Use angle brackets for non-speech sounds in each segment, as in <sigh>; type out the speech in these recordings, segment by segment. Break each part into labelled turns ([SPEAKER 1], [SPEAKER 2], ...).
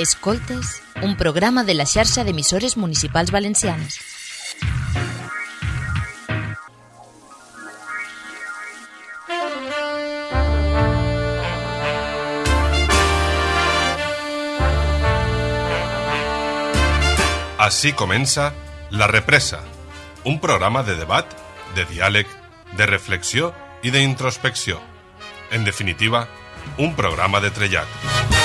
[SPEAKER 1] Escoltes, un programa de la xarxa d'emissores municipals valencianes.
[SPEAKER 2] Així comença La Represa, un programa de debat, de diàleg, de reflexió i d'introspecció. En definitiva, un programa de trellat.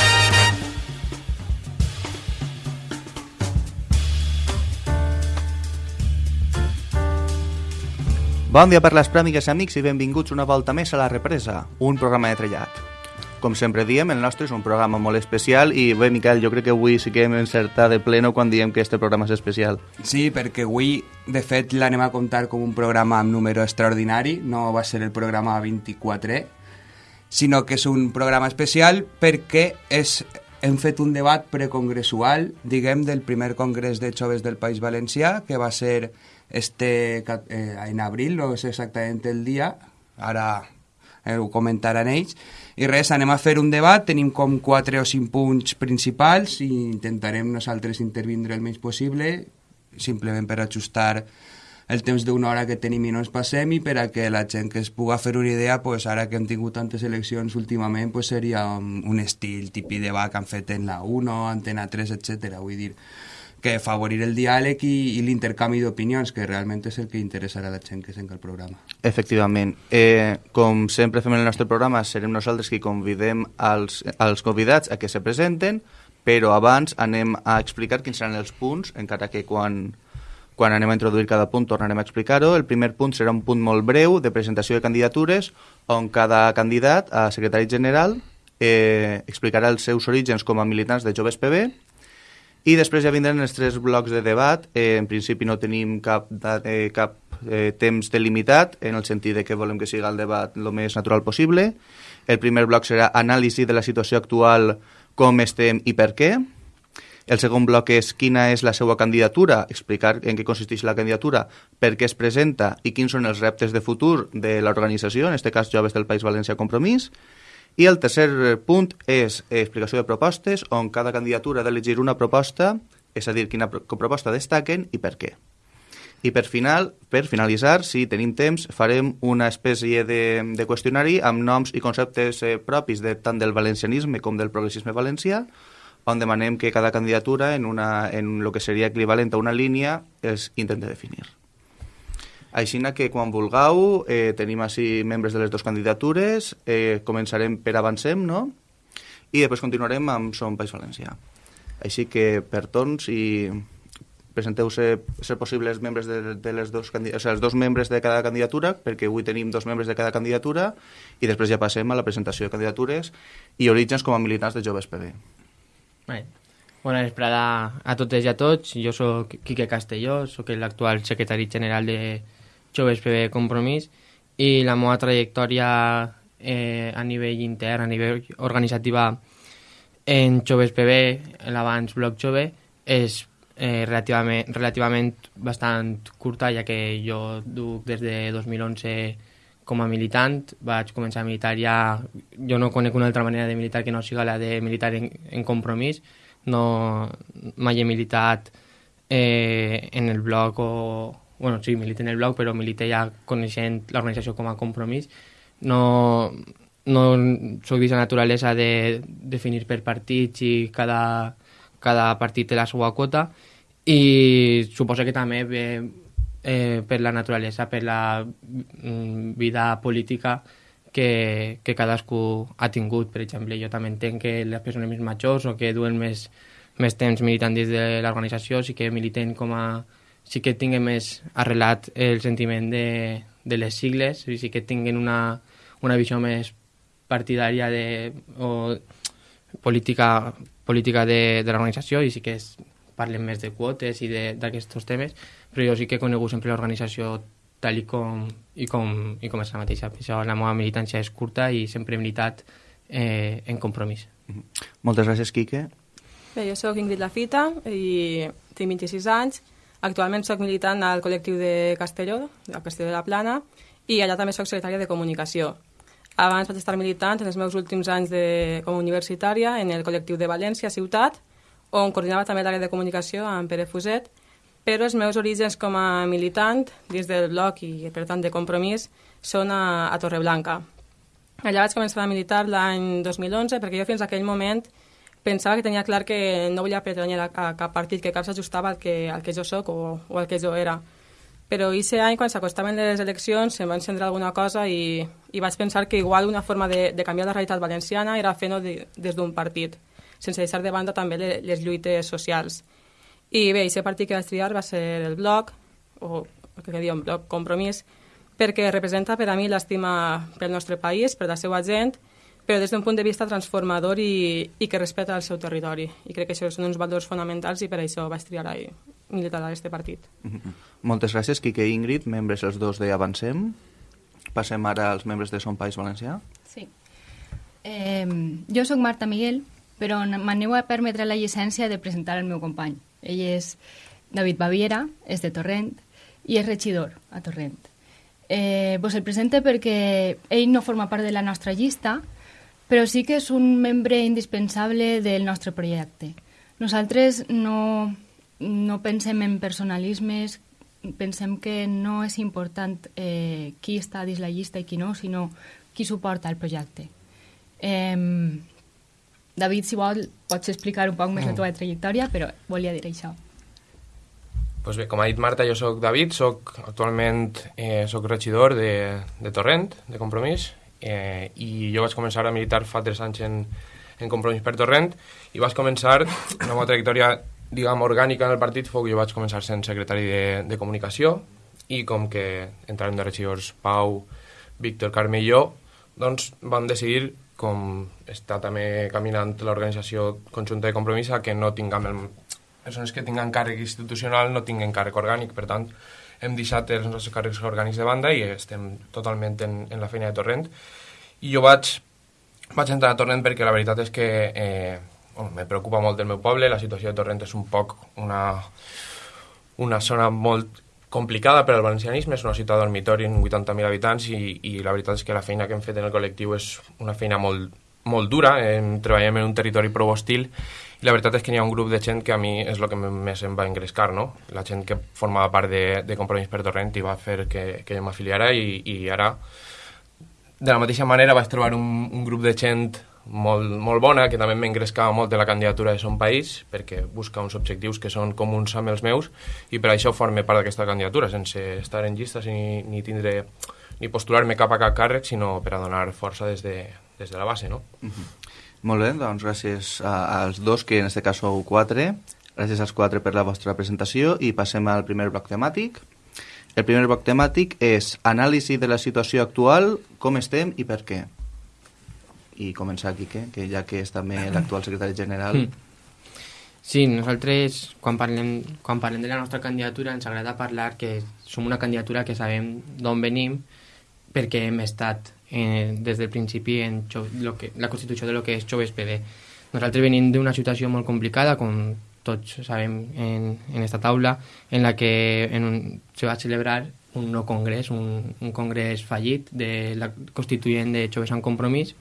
[SPEAKER 3] Bon dia per les prèmigues amics i benvinguts una volta més a La Represa, un programa de trellat. Com sempre diem, el nostre és un programa molt especial i bé, Miquel, jo crec que avui sí que hem encertat de pleno quan diem que este programa és especial.
[SPEAKER 4] Sí, perquè avui, de fet, l'anem a comptar com un programa amb número extraordinari, no va ser el programa 24, sinó que és un programa especial perquè és, hem fet un debat precongressual, diguem, del primer congrés de joves del País Valencià, que va ser este eh, en abril, no és exactament el dia, ara eh, ho comentaran ells, i res, anem a fer un debat, tenim com 4 o 5 punts principals i intentarem nosaltres intervindre el menys possible, simplement per ajustar el temps d'una hora que tenim i no ens passem i per a que la gent que es puga fer una idea, pues, ara que hem tingut tantes eleccions últimament, pues, seria un, un estil típic de que han fet en la 1, Antena 3, etc. Vull dir, que favorir el diàleg i, i l'intercanvi d'opinions, que realment és el que interessarà a la gent que sent el programa.
[SPEAKER 3] Efectivament. Eh, com sempre fem en el nostre programa, serem nosaltres qui convidem als, als convidats a que se presenten, però abans anem a explicar quins seran els punts, encara que quan, quan anem a introduir cada punt tornarem a explicar-ho. El primer punt serà un punt molt breu de presentació de candidatures, on cada candidat a secretari general eh, explicarà els seus orígens com a militants de Joves PB, i després ja vindran els tres blocs de debat. Eh, en principi no tenim cap, eh, cap eh, temps delimitat, en el sentit de que volem que sigui el debat el més natural possible. El primer bloc serà anàlisi de la situació actual, com estem i per què. El segon bloc és quina és la seva candidatura, explicar en què consisteix la candidatura, per què es presenta i quins són els reptes de futur de l'organització, en aquest cas Joves del País Valencià Compromís. I el tercer punt és explicació de propostes, on cada candidatura ha d'elegir una proposta, és a dir, quina proposta destaquen i per què. I per final, per finalitzar, si tenim temps, farem una espècie de, de qüestionari amb noms i conceptes eh, propis de, tant del valencianisme com del progressisme valencià, on demanem que cada candidatura, en, una, en el que seria equivalent a una línia, es intente definir. Així que quan vulgueu, eh, tenim així membres de les dues candidatures, eh, començarem per Avancem, no? I després continuarem amb Som País Valencià. Així que per tons i presenteu ser, ser possibles membres de, de les dos, o sigui, els dos membres de cada candidatura, perquè avui tenim dos membres de cada candidatura, i després ja passem a la presentació de candidatures i orígens com a militants de Joves PB.
[SPEAKER 5] Bé, bona vesprada a totes i a tots. Jo sóc Quique Castelló, sóc l'actual secretari general de Joves PB Compromís i la meva trajectòria eh, a nivell intern, a nivell organitzativa en Joves PB, l'abans Bloc Jove, és eh, relativament, relativament bastant curta, ja que jo duc des de 2011 com a militant, vaig començar a militar ja... Jo no conec una altra manera de militar que no siga la de militar en, en compromís. No, mai he militat eh, en el bloc o, bueno, sí, milité en el blog, però milité ja coneixent l'organització com a compromís. No, no soc d'aquesta naturalesa de definir per partits i cada, cada partit té la seva quota i suposo que també ve eh, per la naturalesa, per la mm, vida política que, que cadascú ha tingut. Per exemple, jo també entenc que les persones més majors o que duen més, més temps militant dins de l'organització sí que militen com a sí que tinguen més arrelat el sentiment de, de les sigles, i sí que tinguen una, una visió més partidària de, o política, política de, de l'organització i sí que es, parlen més de quotes i d'aquests temes, però jo sí que he conegut sempre l'organització tal i com, i com, i com és la mateixa. Per això la meva militància és curta i sempre he militat eh, en compromís.
[SPEAKER 3] Moltes gràcies, Quique.
[SPEAKER 6] Bé, jo sóc Ingrid Lafita i tinc 26 anys Actualment sóc militant al col·lectiu de Castelló, a Castelló de la Plana, i allà també sóc secretària de comunicació. Abans vaig estar militant en els meus últims anys de, com a universitària en el col·lectiu de València, Ciutat, on coordinava també l'àrea de comunicació amb Pere Fuset, però els meus orígens com a militant, dins del bloc i per tant de compromís, són a, a Torreblanca. Allà vaig començar a militar l'any 2011 perquè jo fins aquell moment pensava que tenia clar que no volia pertanyar a, a cap partit, que cap s'ajustava al, que, al que jo sóc o, o al que jo era. Però aquest any, quan s'acostaven les eleccions, em va encendre alguna cosa i, i vaig pensar que igual una forma de, de canviar la realitat valenciana era fent-ho de, des d'un partit, sense deixar de banda també les, les lluites socials. I bé, aquest partit que vaig triar va ser el bloc, o el que diuen bloc compromís, perquè representa per a mi l'estima pel nostre país, per la seva gent, però des d'un punt de vista transformador i, i que respecta el seu territori. I crec que això són uns valors fonamentals i per això vaig triar i militar a aquest partit.
[SPEAKER 3] Mm -hmm. Moltes gràcies, Quique i Ingrid, membres els dos de Avancem. Passem ara als membres de Son País Valencià.
[SPEAKER 7] Sí. Eh, jo sóc Marta Miguel, però m'aneu a permetre la llicència de presentar el meu company. Ell és David Baviera, és de Torrent i és regidor a Torrent. Eh, vos el presente perquè ell no forma part de la nostra llista, però sí que és un membre indispensable del nostre projecte. Nosaltres no, no pensem en personalismes, pensem que no és important eh, qui està dins la llista i qui no, sinó qui suporta el projecte. Eh, David, si vol, pots explicar un poc més mm. la teva trajectòria, però volia dir això.
[SPEAKER 8] Pues bé, com ha dit Marta, jo sóc David, sóc actualment eh, soc regidor de, de Torrent, de Compromís, eh, i jo vaig començar a militar fa 3 anys en, en Compromís per Torrent i vaig començar una meva trajectòria diguem, orgànica en el partit fou que jo vaig començar sent secretari de, de comunicació i com que entrarem de regidors Pau, Víctor, Carme i jo, doncs vam decidir com està també caminant l'organització conjunta de compromís que no tinguem el, persones que tinguen càrrec institucional no tinguen càrrec orgànic, per tant hem deixat els nostres càrrecs orgànics de banda i estem totalment en, en la feina de Torrent. I jo vaig, vaig entrar a Torrent perquè la veritat és que eh, bueno, me preocupa molt el meu poble, la situació de Torrent és un poc una, una zona molt complicada per al valencianisme, és una ciutat dormitori amb 80.000 habitants i, i la veritat és que la feina que hem fet en el col·lectiu és una feina molt, molt dura, em, treballem en un territori prou hostil i la veritat és que n'hi ha un grup de gent que a mi és el que més em va engrescar, no? La gent que formava part de, de Compromís per Torrent i va fer que, que jo m'afiliara i, i ara de la mateixa manera vaig trobar un, un grup de gent molt, molt bona, que també m'engrescava molt de la candidatura de Son País, perquè busca uns objectius que són comuns amb els meus, i per això forme part d'aquesta candidatura, sense estar en llistes ni, ni tindre ni postular-me cap a cap càrrec, sinó per a donar força des de, des de la base, no? Uh
[SPEAKER 3] -huh. Molt bé, doncs gràcies als dos, que en aquest cas sou quatre. Gràcies als quatre per la vostra presentació i passem al primer bloc temàtic. El primer bloc temàtic és anàlisi de la situació actual, com estem i per què. I començar, Quique, que ja que és també <clears throat> l'actual secretari general... Mm.
[SPEAKER 5] Sí, nosaltres, quan parlem, quan parlem de la nostra candidatura, ens agrada parlar que som una candidatura que sabem d'on venim perquè hem estat eh, des del principi en lo que, la constitució de lo que és Joves PD. Nosaltres venim d'una situació molt complicada, com tots sabem en, en esta taula, en la que en un, se va celebrar un nou congrés, un, un congrés fallit de la constituent de Joves en Compromís,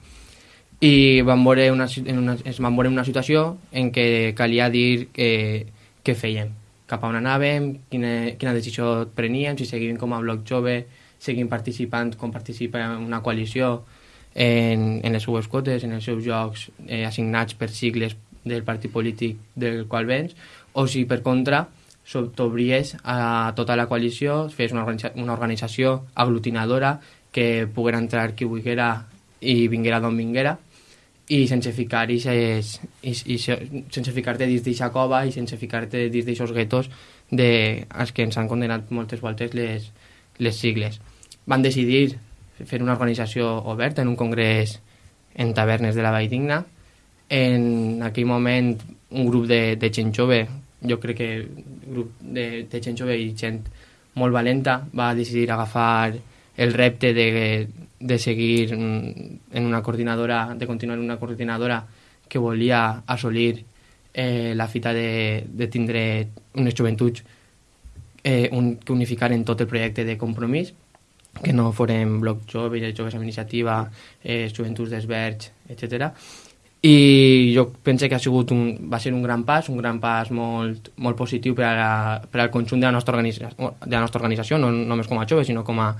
[SPEAKER 5] i van veure una, en una, es van veure una situació en què calia dir eh, què fèiem, cap a on anàvem, quina, quina decisió preníem, si seguíem com a bloc jove, seguim participant com participa una coalició en, en les seues quotes, en els seus jocs eh, assignats per sigles del partit polític del qual vens, o si per contra t'obries a tota la coalició, fes una, organitza una organització aglutinadora que poguera entrar qui volguera i vinguera d'on vinguera i sense ficar i, i, sense ficar-te dins d'aquesta cova i sense ficar-te dins d'aixòs guetos de, als que ens han condenat moltes voltes les, les sigles van decidir fer una organització oberta en un congrés en tavernes de la Vall Digna. En aquell moment, un grup de, de gent jove, jo crec que grup de, de gent jove i gent molt valenta, va decidir agafar el repte de, de seguir en una coordinadora, de continuar en una coordinadora que volia assolir eh, la fita de, de tindre unes joventuts eh, un, que unificaren tot el projecte de compromís que no foren bloc joves, joves amb iniciativa, eh, joventuts d'esverge, etc. i jo penso que ha sigut un, va ser un gran pas, un gran pas molt, molt positiu per, a la, per al conjunt de la nostra, de la nostra organització, no només com a joves, sinó com a,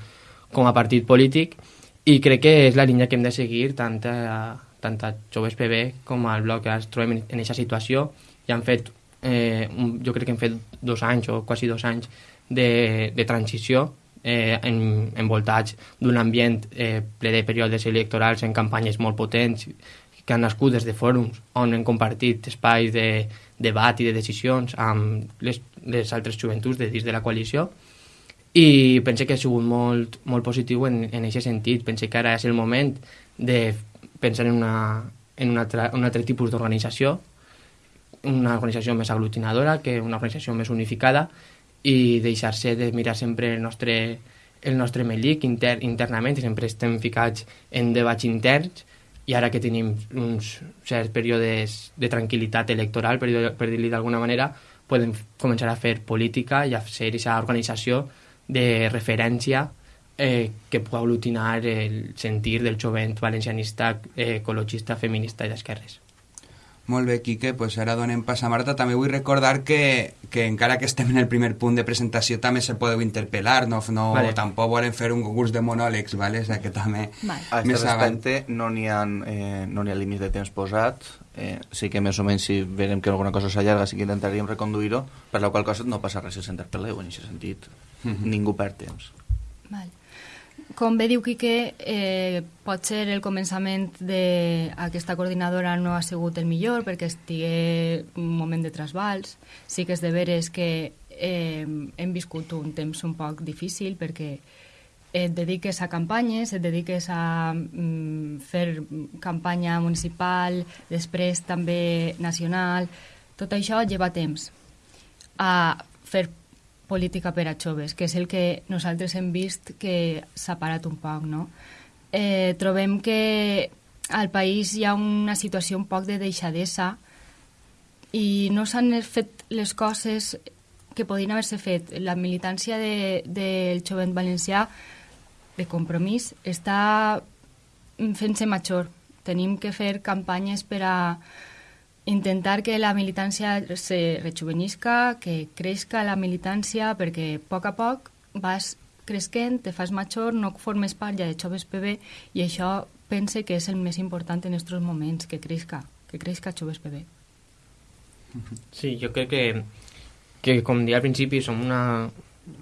[SPEAKER 5] com a partit polític, i crec que és la línia que hem de seguir tant a, tant a Joves PB com al bloc que ens trobem en aquesta situació i han fet, eh, un, jo crec que hem fet dos anys o quasi dos anys de, de transició eh, en, envoltats d'un ambient eh, ple de períodes electorals en campanyes molt potents que han nascut des de fòrums on hem compartit espais de debat i de decisions amb les, les altres joventuts de dins de la coalició i penso que ha sigut molt, molt positiu en, en aquest sentit. Penso que ara és el moment de pensar en, una, en una altra, un altre tipus d'organització, una organització més aglutinadora, que una organització més unificada i deixar-se de mirar sempre el nostre, el nostre melic inter, internament, sempre estem ficats en debats interns i ara que tenim uns certs períodes de tranquil·litat electoral, per, per dir-li d'alguna manera, podem començar a fer política i a ser aquesta organització de referència eh, que pugui aglutinar el sentir del jovent valencianista, eh, ecologista, feminista i d'esquerres.
[SPEAKER 4] Molt bé, Quique, pues ara donem pas a Marta. També vull recordar que, que encara que estem en el primer punt de presentació també se podeu interpel·lar, no, no vale. tampoc volem fer un concurs de monòlegs, vale? o sea, que també...
[SPEAKER 3] Vale. A aquest respecte no n'hi ha, eh, no ha límit de temps posat, eh, sí que més o menys si veiem que alguna cosa s'allarga sí que intentaríem reconduir-ho, per la qual cosa no passa res si s'interpel·leu, en aquest sentit mm -hmm. ningú perd temps.
[SPEAKER 7] Vale com bé diu Quique, eh, pot ser el començament d'aquesta coordinadora no ha sigut el millor perquè estigui un moment de trasbals. Sí que és de veres que eh, hem viscut un temps un poc difícil perquè et dediques a campanyes, et dediques a mm, fer campanya municipal, després també nacional, tot això lleva temps. A fer política per a joves, que és el que nosaltres hem vist que s'ha parat un poc, no? Eh, trobem que al país hi ha una situació un poc de deixadesa i no s'han fet les coses que podien haver-se fet. La militància de, del jovent valencià de compromís està fent-se major. Tenim que fer campanyes per a intentar que la militància se rejuvenisca, que creixca la militància, perquè a poc a poc vas cresquent, te fas major, no formes part ja de Joves PB i això pense que és el més important en aquests moments, que creixca, que creixca Joves PB.
[SPEAKER 5] Sí, jo crec que, que com dia al principi, som una,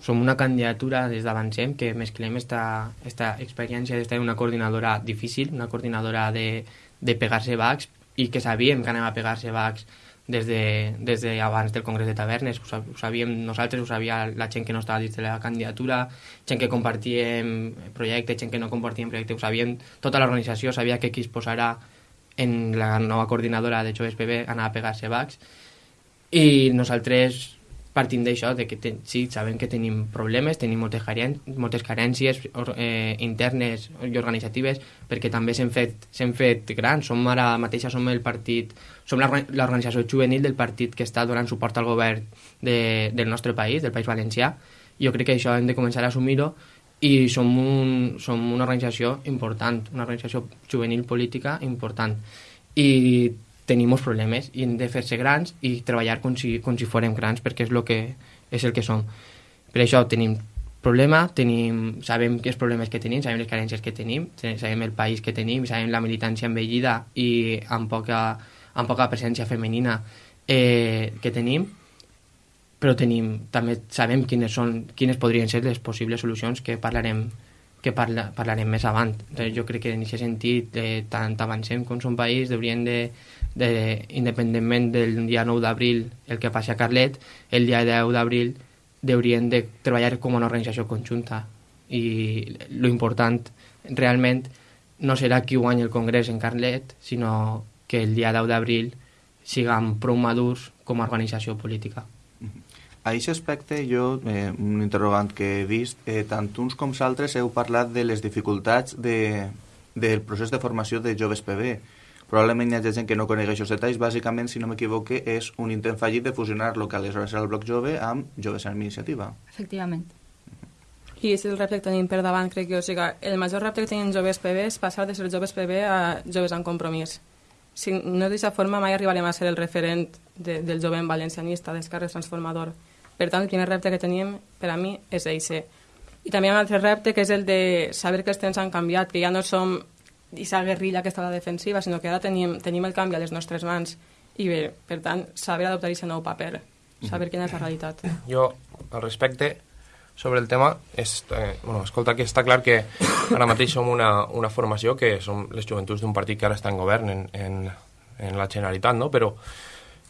[SPEAKER 5] som una candidatura des d'Avancem que mesclem esta, esta experiència d'estar una coordinadora difícil, una coordinadora de, de pegar-se bacs, i que sabíem que anem a pegar-se bacs des de, des de abans del Congrés de Tavernes, ho, ho sabíem nosaltres, ho sabia la gent que no estava dins de la candidatura, gent que compartíem projectes, gent que no compartíem projectes, ho sabíem, tota l'organització sabia que qui es posarà en la nova coordinadora de Joves PB anava a pegar-se bacs i nosaltres partint d'això, de que ten, sí, sabem que tenim problemes, tenim moltes, caren moltes carències eh, internes i organitzatives, perquè també s'hem fet, fet grans, som ara mateixa som el partit, som l'organització juvenil del partit que està donant suport al govern de, del nostre país, del País Valencià, jo crec que això hem de començar a assumir-ho i som, un, som una organització important, una organització juvenil política important. I tenim molts problemes i hem de fer-se grans i treballar com si, com si fórem grans perquè és, lo que, és el que som. Per això tenim problema, tenim, sabem els problemes que tenim, sabem les carències que tenim, sabem el país que tenim, sabem la militància envellida i amb poca, amb poca presència femenina eh, que tenim, però tenim, també sabem quines, són, quines podrien ser les possibles solucions que parlarem que parla, parlarem més avant. Jo crec que en aquest sentit, eh, tant avancem com som país, hauríem de, de, independentment del dia 9 d'abril el que passi a Carlet, el dia 10 d'abril haurien de treballar com una organització conjunta i lo important realment no serà qui guanya el Congrés en Carlet, sinó que el dia 10 d'abril siguem prou madurs com a organització política.
[SPEAKER 3] A aquest aspecte, jo, eh, un interrogant que he vist, eh, tant uns com s'altres heu parlat de les dificultats de, del procés de formació de joves PB Probablement hi ha gent que no coneix aquests detalls. Bàsicament, si no m'equivoque, és un intent fallit de fusionar el que aleshores era el Bloc Jove amb Joves en Iniciativa.
[SPEAKER 7] Efectivament.
[SPEAKER 6] I és el repte que tenim per davant, crec que o sigui, el major repte que tenim joves PB és passar de ser joves PB a joves en compromís. si no d'aquesta forma mai arribarem a ser el referent de, del jovent valencianista, d'esquerra transformador. Per tant, el primer repte que tenim, per a mi, és eixe. I també hi ha un altre repte, que és el de saber que els temps han canviat, que ja no som aquesta guerrilla que està a la defensiva, sinó que ara tenim, tenim el canvi a les nostres mans. I bé, per tant, saber adoptar aquest nou paper, saber quina és la realitat.
[SPEAKER 8] Jo, al respecte, sobre el tema, és, eh, bueno, escolta, que està clar que ara mateix som una, una formació que som les joventuts d'un partit que ara està en govern en, en, en la Generalitat, no? però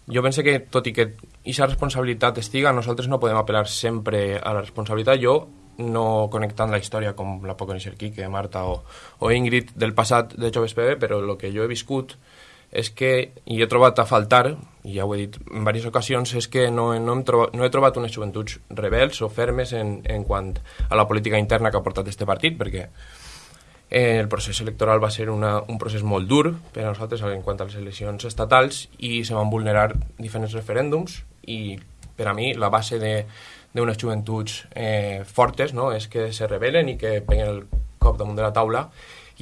[SPEAKER 8] jo penso que, tot i que aquesta responsabilitat estiga, nosaltres no podem apel·lar sempre a la responsabilitat. Jo no connectant la història com la pot conèixer Quique, Marta o, o Ingrid del passat de Joves PB, però el que jo he viscut és que, i he trobat a faltar, i ja ho he dit en diverses ocasions, és que no, no, hem trobat, no he trobat unes joventuts rebels o fermes en, en quant a la política interna que ha portat este partit, perquè eh, el procés electoral va ser una, un procés molt dur per a nosaltres en quant a les eleccions estatals i se van vulnerar diferents referèndums i per a mi la base de, d'unes joventuts eh, fortes, no? és que se rebelen i que peguen el cop damunt de la taula.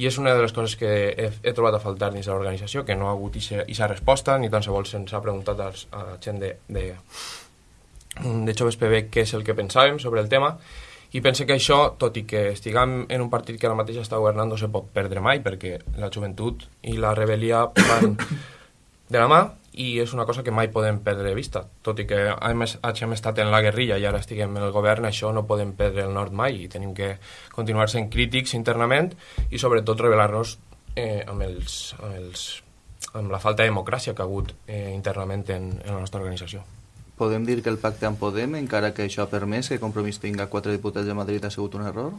[SPEAKER 8] I és una de les coses que he, he trobat a faltar dins de l'organització, que no ha hagut aquesta resposta, ni tan sols se'ns ha preguntat als, a la gent de, de, de Joves PB què és el que pensàvem sobre el tema, i pense que això, tot i que estiguem en un partit que ara mateix està governant, no se pot perdre mai, perquè la joventut i la rebel·lia van <coughs> de la mà, i és una cosa que mai podem perdre de vista. Tot i que hem, estat en la guerrilla i ara estiguem en el govern, això no podem perdre el nord mai i tenim que continuar sent crítics internament i sobretot revelar-nos eh, amb, els, amb, els, amb la falta de democràcia que ha hagut eh, internament en, en la nostra organització.
[SPEAKER 3] Podem dir que el pacte amb Podem, encara que això ha permès que Compromís tinga quatre diputats de Madrid, ha sigut un error?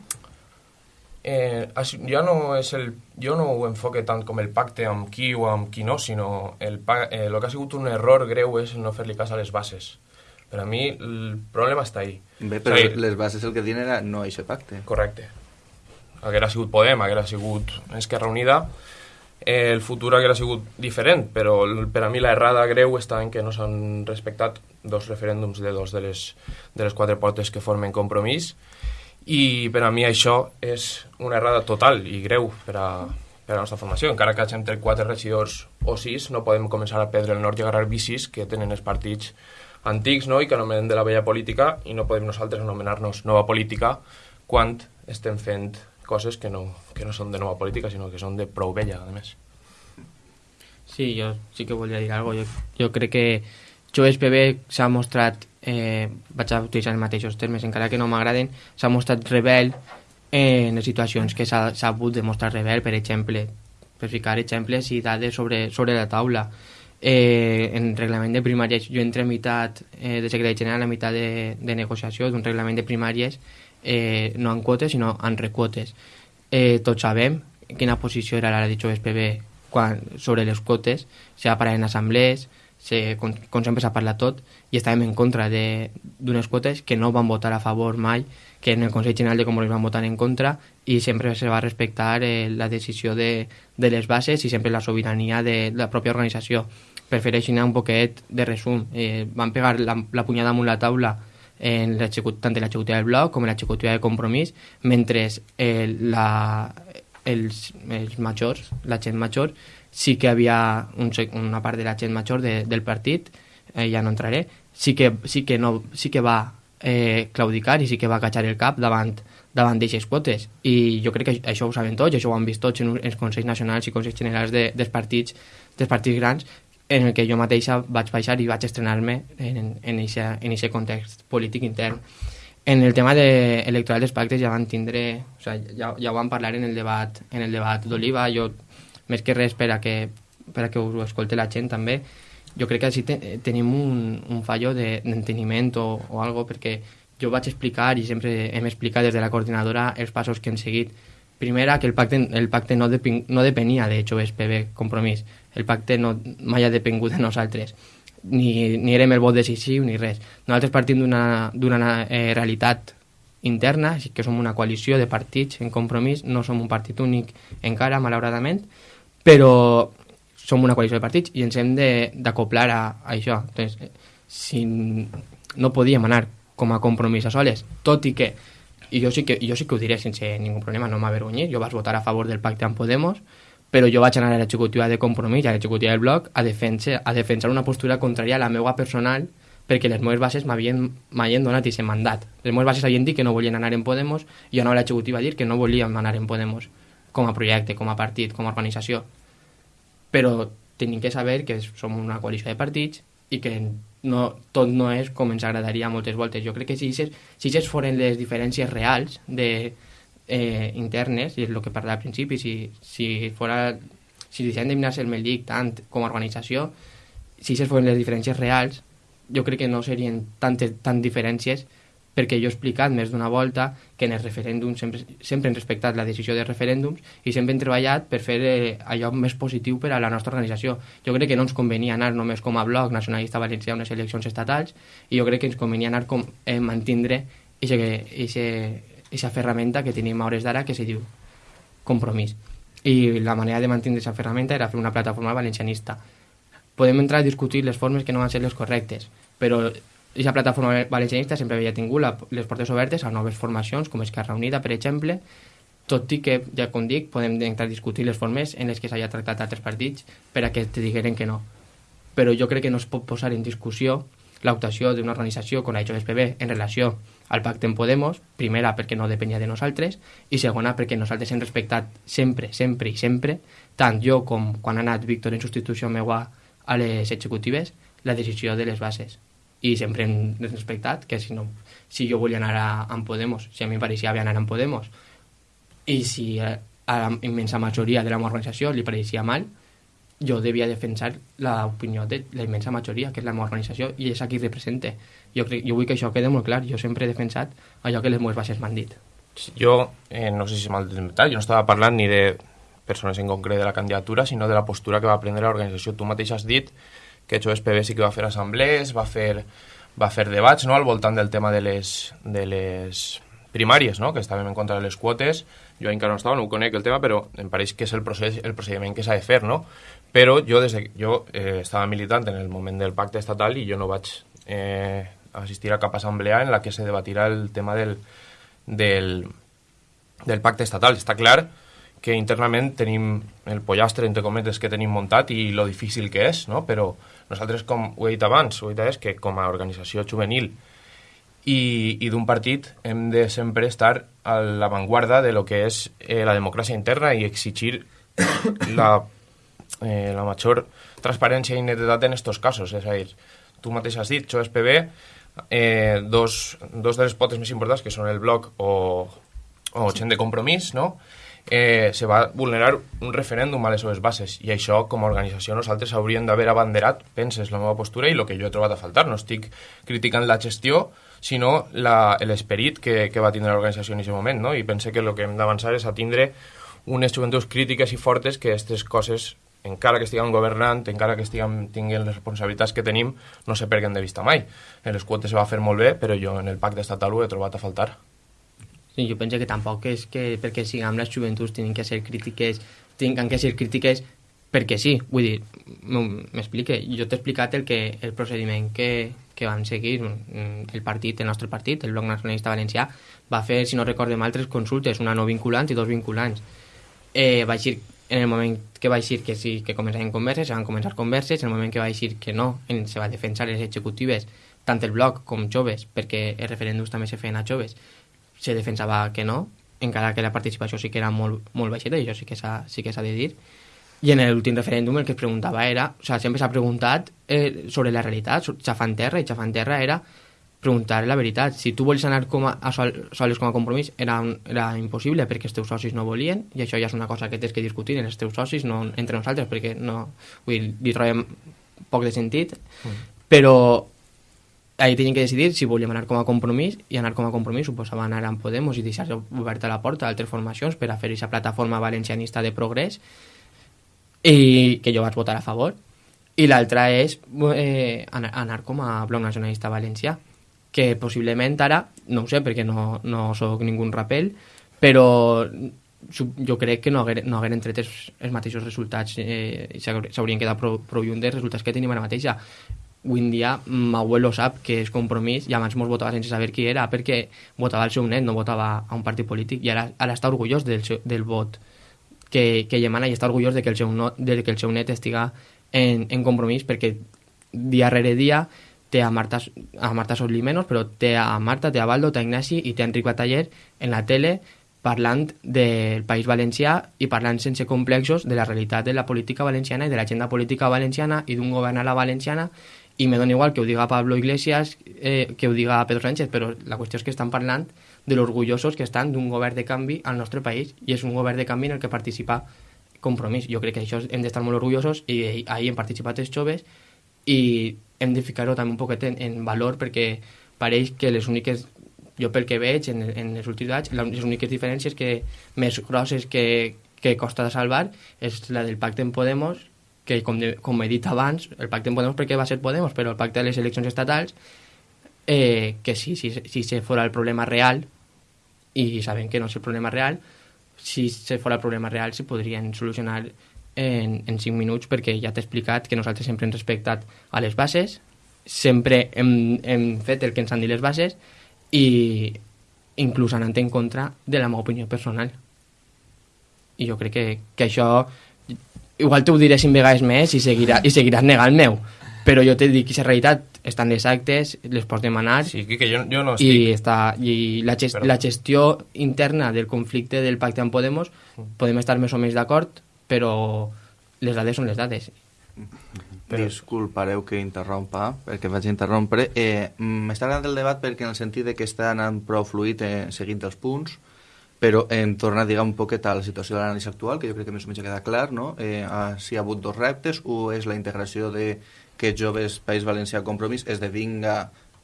[SPEAKER 8] Eh, ja no és el, jo no ho enfoque tant com el pacte amb qui o amb qui no, sinó el, eh, el que ha sigut un error greu és no fer-li cas a les bases. Per a mi el problema està ahí.
[SPEAKER 3] Bé, però sigui, les bases el que diuen era no aquest pacte.
[SPEAKER 8] Correcte. Haguera sigut Podem, haguera sigut Esquerra Unida, eh, el futur haguera sigut diferent, però per a mi la errada greu està en que no s'han respectat dos referèndums de dos de les, de les quatre potes que formen compromís i per a mi això és una errada total i greu per a, per a la nostra formació. Encara que hagin tret quatre regidors o sis, no podem començar a perdre el nord i agarrar bicis que tenen els partits antics no? i que anomenen de la vella política i no podem nosaltres anomenar-nos nova política quan estem fent coses que no, que no són de nova política, sinó que són de prou vella, a més.
[SPEAKER 5] Sí, jo sí que volia dir alguna cosa. Jo, jo crec que Joves PB s'ha mostrat eh, vaig a utilitzar els mateixos termes, encara que no m'agraden, s'ha mostrat rebel en les situacions que s'ha hagut de mostrar rebel, per exemple, per ficar exemples i dades sobre, sobre la taula. Eh, en reglament de primàries, jo entre meitat eh, de secretari general, a meitat de, de negociació d'un reglament de primàries, eh, no en quotes, sinó en requotes. Eh, tots sabem quina posició era la de Joves PB quan, sobre les quotes, s'ha parat en assemblees, se, com, com sempre s'ha parlat tot, i estàvem en contra d'unes quotes que no van votar a favor mai, que en el Consell General de Comuns van votar en contra, i sempre se va respectar eh, la decisió de, de les bases i sempre la sobirania de, de la pròpia organització. Per fer així un poquet de resum, eh, van pegar la, la punyada amunt la taula en tant en l'executiva del bloc com en l'executiva de compromís, mentre eh, la, els, els majors, la gent major, sí que havia un, una part de la gent major de, del partit, eh, ja no entraré, sí que, sí que, no, sí que va eh, claudicar i sí que va cachar el cap davant davant d'aixes quotes. I jo crec que això ho saben tots, això ho han vist tots en els Consells Nacionals i Consells Generals de, dels, partits, dels partits grans, en el que jo mateixa vaig baixar i vaig estrenar-me en, aquest context polític intern. En el tema de electoral dels pactes ja van tindre, o sigui, ja, ja ho vam parlar en el debat en el debat d'Oliva, jo més que res per a que, per a que us ho escolti la gent també, jo crec que així te, tenim un, un fallo d'enteniment de, o, o algo perquè jo vaig explicar i sempre hem explicat des de la coordinadora els passos que hem seguit. Primera, que el pacte, el pacte no, depen, no depenia de Joves PB Compromís. El pacte no, mai ha depengut de nosaltres. Ni, ni érem el vot decisiu ni res. Nosaltres partim d'una eh, realitat interna, que som una coalició de partits en compromís, no som un partit únic encara, malauradament, però som una coalició de partits i ens hem d'acoplar a, a això. Entonces, si no podíem anar com a compromís a soles, tot i que i jo sí que, jo sí que ho diré sense ningú problema, no m'avergonyir, jo vaig votar a favor del pacte amb Podemos, però jo vaig anar a l'executiva de Compromís a l'executiva del bloc a defensar, a defensar una postura contrària a la meva personal perquè les meves bases m'havien donat aquest mandat. Les meves bases havien dit que no volien anar en Podemos i jo anava a l'executiva a dir que no volíem anar en Podemos com a projecte, com a partit, com a organització. Però tenim que saber que som una coalició de partits i que no, tot no és com ens agradaria moltes voltes. Jo crec que si si foren les diferències reals de, eh, internes, i és el que parlava al principi, si, si, fora, si deixem de mirar-se el Meldic tant com a organització, si aquestes foren les diferències reals, jo crec que no serien tantes tan diferències perquè jo he explicat més d'una volta que en els referèndums sempre, sempre hem respectat la decisió de referèndums i sempre hem treballat per fer eh, allò més positiu per a la nostra organització. Jo crec que no ens convenia anar només com a bloc nacionalista valencià a unes eleccions estatals i jo crec que ens convenia anar com, eh, mantindre aquesta ferramenta que tenim a hores d'ara que se diu compromís. I la manera de mantenir aquesta ferramenta era fer una plataforma valencianista. Podem entrar a discutir les formes que no van ser les correctes, però aquesta plataforma valencianista sempre havia tingut la, les portes obertes a noves formacions, com Esquerra Unida, per exemple, tot i que, ja com dic, podem entrar a discutir les formes en les que s'hagi tractat altres partits per a que te digueren que no. Però jo crec que no es pot posar en discussió l'optació d'una organització com la JSPB en relació al pacte en Podemos, primera perquè no depenia de nosaltres i segona perquè nosaltres hem respectat sempre, sempre i sempre, tant jo com quan ha anat Víctor en substitució meua a les executives, la decisió de les bases i sempre hem respectat que si, no, si jo volia anar a, a Podemos, si a mi em pareixia bé anar a Podemos i si a, a la immensa majoria de la meva organització li pareixia mal, jo devia defensar l'opinió de la immensa majoria, que és la meva organització, i és a qui represente. Jo, crec, jo vull que això quede molt clar. Jo sempre he defensat allò que les meves bases m'han dit.
[SPEAKER 8] Jo, eh, no sé si m'ha inventat, jo no estava parlant ni de persones en concret de la candidatura, sinó de la postura que va prendre l'organització. Tu mateix has dit que PB sí que va fer assemblees, va fer, va fer debats no? al voltant del tema de les, de les primàries, no? que estàvem en contra de les quotes, jo encara no estava, no ho conec el tema, però em pareix que és el, procés, el procediment que s'ha de fer, no? Però jo, des de, jo eh, estava militant en el moment del pacte estatal i jo no vaig eh, assistir a cap assemblea en la que se debatirà el tema del, del, del pacte estatal. Està clar que internament tenim el pollastre, entre cometes, que tenim muntat i lo difícil que és, no? però nosaltres, com ho he dit abans, ho he dit és que com a organització juvenil i, i d'un partit hem de sempre estar a l'avantguarda de lo que és eh, la democràcia interna i exigir <coughs> la, eh, la major transparència i netedat en aquests casos. És a dir, tu mateix has dit, això és PB, eh, dos, dos de les potes més importants, que són el bloc o, o gent de compromís, no?, eh, se va vulnerar un referèndum a les seves bases i això com a organització nosaltres hauríem d'haver abanderat, penses, la meva postura i el que jo he trobat a faltar. No estic criticant la gestió, sinó l'esperit que, que va tindre l'organització en aquest moment, no? i pense que el que hem d'avançar és a tindre unes joventuts crítiques i fortes que aquestes coses encara que estiguem governant, encara que estiguem tinguent les responsabilitats que tenim, no se perguen de vista mai. En les quotes se va fer molt bé, però jo en el pacte estatal ho he trobat a faltar.
[SPEAKER 5] Sí, jo penso que tampoc és que perquè siguem les joventuts tenen que ser crítiques, tenen que ser crítiques perquè sí, vull dir, m'explique, jo t'he explicat el, que, el procediment que, que van seguir. El partit, el nostre partit, el Bloc Nacionalista Valencià, va fer, si no recordem, altres consultes, una no vinculants i dos vinculants. Eh, va dir, en el moment que va dir que sí, que començaven converses, se van començar converses, en el moment que va dir que no, en, se va defensar les executives, tant el bloc com joves, perquè els referèndums també se feien a joves, se defensava que no, encara que la participació sí que era molt, molt baixeta, i això sí que s'ha sí que de dir. I en l'últim referèndum el que es preguntava era, o sigui, sempre s'ha preguntat eh, sobre la realitat, xafant terra, i xafant terra era preguntar la veritat. Si tu vols anar com a, a sol, soles com a compromís, era, un, era impossible perquè els teus socis no volien, i això ja és una cosa que tens que discutir en els teus socis, no entre nosaltres, perquè no, vull dir, li trobem poc de sentit, mm. però ahir tenien que decidir si volíem anar com a compromís i anar com a compromís suposava anar amb Podemos i deixar oberta la porta a altres formacions per a fer aquesta plataforma valencianista de progrés i que jo vaig votar a favor. I l'altra és eh, anar, anar com a bloc nacionalista valencià que possiblement ara, no ho sé perquè no, no sóc ningú rapel però jo crec que no haguer, no hagueren tret els, els mateixos resultats eh, s'haurien quedat prou, prou lluny dels resultats que tenim ara mateixa avui en dia abuelo sap que és compromís i abans mos votava sense saber qui era perquè votava el seu net, no votava a un partit polític i ara, ara està orgullós del, seu, del vot que, que mana i està orgullós de que el seu, no, de que el seu net estiga en, en compromís perquè dia rere dia té a Marta, a Marta Solimenos, però té a Marta, té a Baldo, té a Ignasi i té a Enric Bataller en la tele parlant del País Valencià i parlant sense complexos de la realitat de la política valenciana i de l'agenda política valenciana i d'un govern a la valenciana i me dona igual que ho diga Pablo Iglesias eh, que ho diga Pedro Sánchez, però la qüestió és que estan parlant de l'orgullosos que estan d'un govern de canvi al nostre país i és un govern de canvi en el que participa Compromís. Jo crec que això hem d'estar molt orgullosos i ahir hem participat els joves i hem de ficar-ho també un poquet en, en valor perquè pareix que les úniques jo pel que veig en, en els últims anys, les úniques diferències que més grosses que, que costa de salvar és la del pacte en Podemos que com, de, com he dit abans, el pacte en Podemos perquè va ser Podemos, però el pacte de les eleccions estatals eh, que si, si, si se fora el problema real i sabem que no és el problema real si se fora el problema real se podrien solucionar en, en 5 minuts perquè ja t'he explicat que nosaltres sempre hem respectat a les bases sempre hem, hem fet el que ens han dit les bases i inclús anant en contra de la meva opinió personal. I jo crec que, que això igual t'ho diré cinc vegades més i, seguirà, i seguiràs negant meu. Però jo t'he dit que la realitat estan les actes, les pots demanar
[SPEAKER 8] sí, que jo, jo no
[SPEAKER 5] estic... i, està, i la, gest, la gestió interna del conflicte del pacte amb Podemos podem estar més o menys d'acord però les dades són les dades.
[SPEAKER 3] Però... Disculpareu que interrompa, perquè vaig interrompre. Eh, M'està agradant el debat perquè en el sentit de que està anant prou fluid eh, seguint els punts, però em torna a dir un poquet a la situació de l'anàlisi actual, que jo crec que més o menys queda clar, no? Eh, ah, si hi ha hagut dos reptes, un és la integració de que joves País Valencià Compromís esdevinga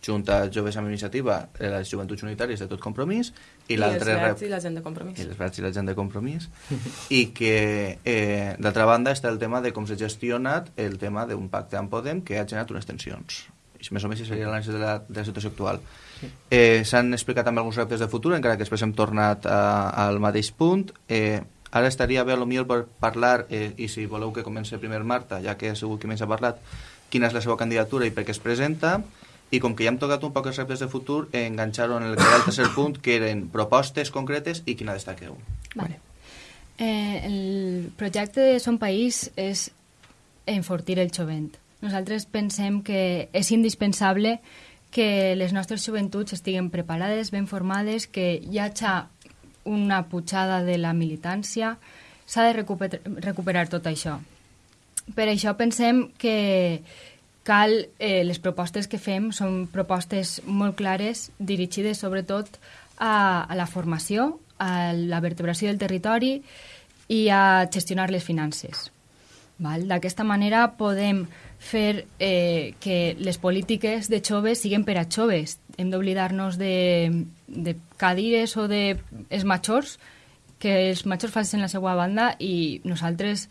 [SPEAKER 3] Junta Joves amb Iniciativa, eh, les Joventuts Unitàries de tot compromís,
[SPEAKER 6] i, I l'altre... I verds i la gent de compromís.
[SPEAKER 3] I els verds i la gent de compromís. <laughs> I que, eh, d'altra banda, està el tema de com s'ha gestionat el tema d'un pacte amb Podem que ha generat unes tensions. I més o menys seria l'anàlisi de, la, de la situació actual. Eh, S'han explicat també alguns reptes de futur, encara que després hem tornat a, al mateix punt. Eh, ara estaria bé, potser per parlar, eh, i si voleu que comenci primer Marta, ja que ha sigut qui més ha parlat, quina és la seva candidatura i per què es presenta, i com que ja hem tocat un poc els reptes de futur, enganxar-ho en el que era el tercer punt, que eren propostes concretes i quina destaqueu.
[SPEAKER 7] Vale. Eh, el projecte de Som País és enfortir el jovent. Nosaltres pensem que és indispensable que les nostres joventuts estiguen preparades, ben formades, que hi hagi una pujada de la militància, s'ha de recuperar, recuperar tot això. Per això pensem que cal, eh, les propostes que fem són propostes molt clares, dirigides sobretot a, a la formació, a la vertebració del territori i a gestionar les finances. D'aquesta manera podem fer eh, que les polítiques de joves siguin per a joves. Hem d'oblidar-nos de, de cadires o de els majors, que els majors facin la seva banda i nosaltres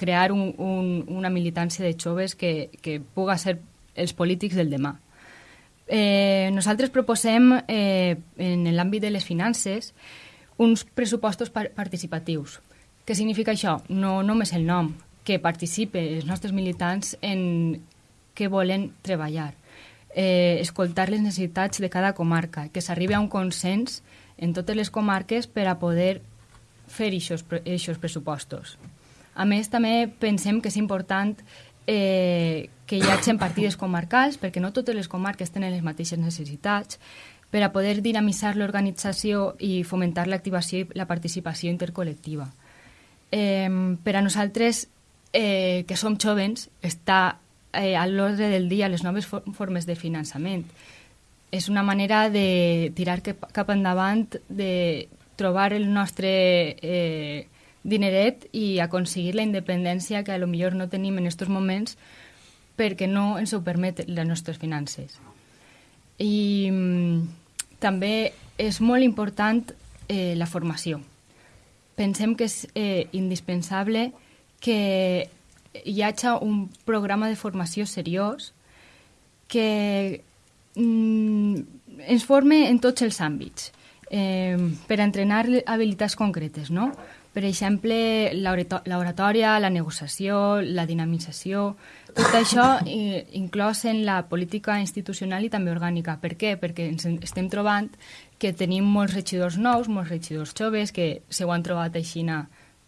[SPEAKER 7] crear un, un, una militància de joves que, que puga ser els polítics del demà. Eh, nosaltres proposem, eh, en l'àmbit de les finances, uns pressupostos par participatius. Què significa això? No només el nom, que participe els nostres militants en què volen treballar, eh, escoltar les necessitats de cada comarca, que s'arribi a un consens en totes les comarques per a poder fer aquests pressupostos. A més, també pensem que és important eh, que hi hagi partides comarcals, perquè no totes les comarques tenen les mateixes necessitats, per a poder dinamitzar l'organització i fomentar l'activació i la participació intercol·lectiva. Eh, per a nosaltres, eh, que som jovens, està eh, a l'ordre del dia les noves for formes de finançament. És una manera de tirar cap endavant, de trobar el nostre eh, dineret i aconseguir la independència que a lo millor no tenim en aquests moments perquè no ens ho permet les nostres finances. I mm, també és molt important eh, la formació. Pensem que és eh, indispensable que hi hagi un programa de formació seriós que mm, ens forme en tots els àmbits eh, per entrenar habilitats concretes, no? Per exemple, l'oratòria, la negociació, la dinamització, tot això inclòs en la política institucional i també orgànica. Per què? Perquè ens estem trobant que tenim molts regidors nous, molts regidors joves que se ho han trobat així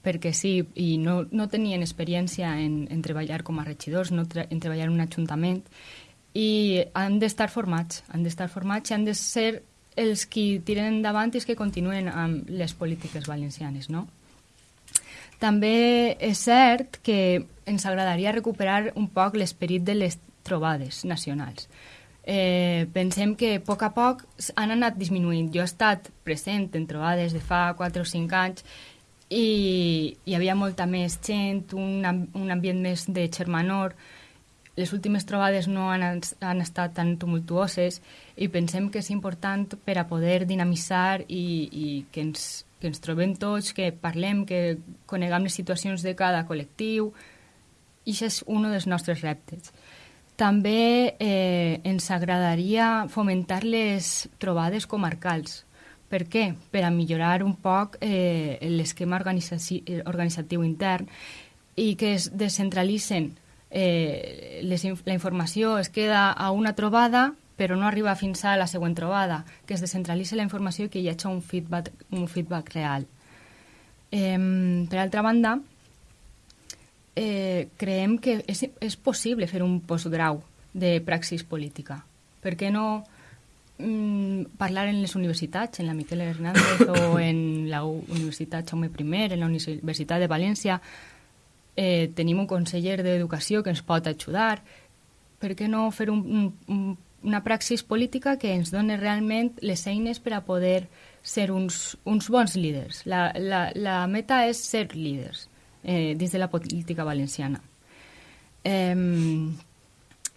[SPEAKER 7] perquè sí, i no, no tenien experiència en, en treballar com a regidors, no en treballar en un ajuntament, i han d'estar formats, han d'estar formats i han de ser els qui tiren endavant i els que continuen amb les polítiques valencianes, no? També és cert que ens agradaria recuperar un poc l'esperit de les trobades nacionals. Eh, pensem que a poc a poc han anat disminuint. Jo he estat present en trobades de fa 4 o 5 anys i hi havia molta més gent, un, un ambient més de xermanor. Les últimes trobades no han, han estat tan tumultuoses i pensem que és important per a poder dinamitzar i, i que, ens, que ens trobem tots, que parlem, que coneguem les situacions de cada col·lectiu. I això és un dels nostres reptes. També eh, ens agradaria fomentar les trobades comarcals, per què? Per a millorar un poc eh, l'esquema organitzatiu intern i que es descentralitzen eh, les, la informació es queda a una trobada però no arriba fins a la següent trobada, que es descentralitza la informació i que hi hagi un feedback, un feedback real. Eh, per altra banda, eh, creiem que és, és possible fer un postgrau de praxis política. Per què no mm, parlar en les universitats, en la Miquel Hernández o <coughs> en la Universitat Jaume I, en la Universitat de València, eh, tenim un conseller d'Educació que ens pot ajudar. Per què no fer un, un, una praxis política que ens doni realment les eines per a poder ser uns, uns bons líders? La, la, la meta és ser líders eh, dins de la política valenciana. Eh,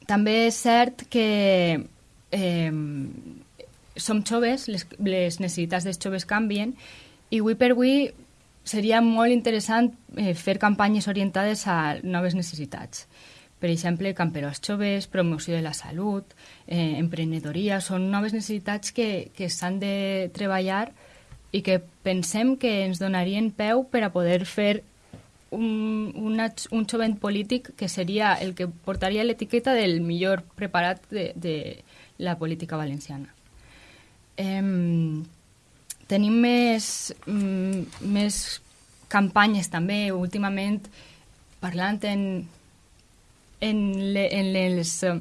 [SPEAKER 7] també és cert que eh, som joves, les, les necessitats dels joves canvien, i avui per avui seria molt interessant eh, fer campanyes orientades a noves necessitats. Per exemple, camperors joves, promoció de la salut, eh, emprenedoria, són noves necessitats que, que s'han de treballar i que pensem que ens donarien peu per a poder fer un, una, un jovent polític que seria el que portaria l'etiqueta del millor preparat de, de la política valenciana. Eh, tenim més, mm, més campanyes també, últimament, parlant en, en, le, en les uh,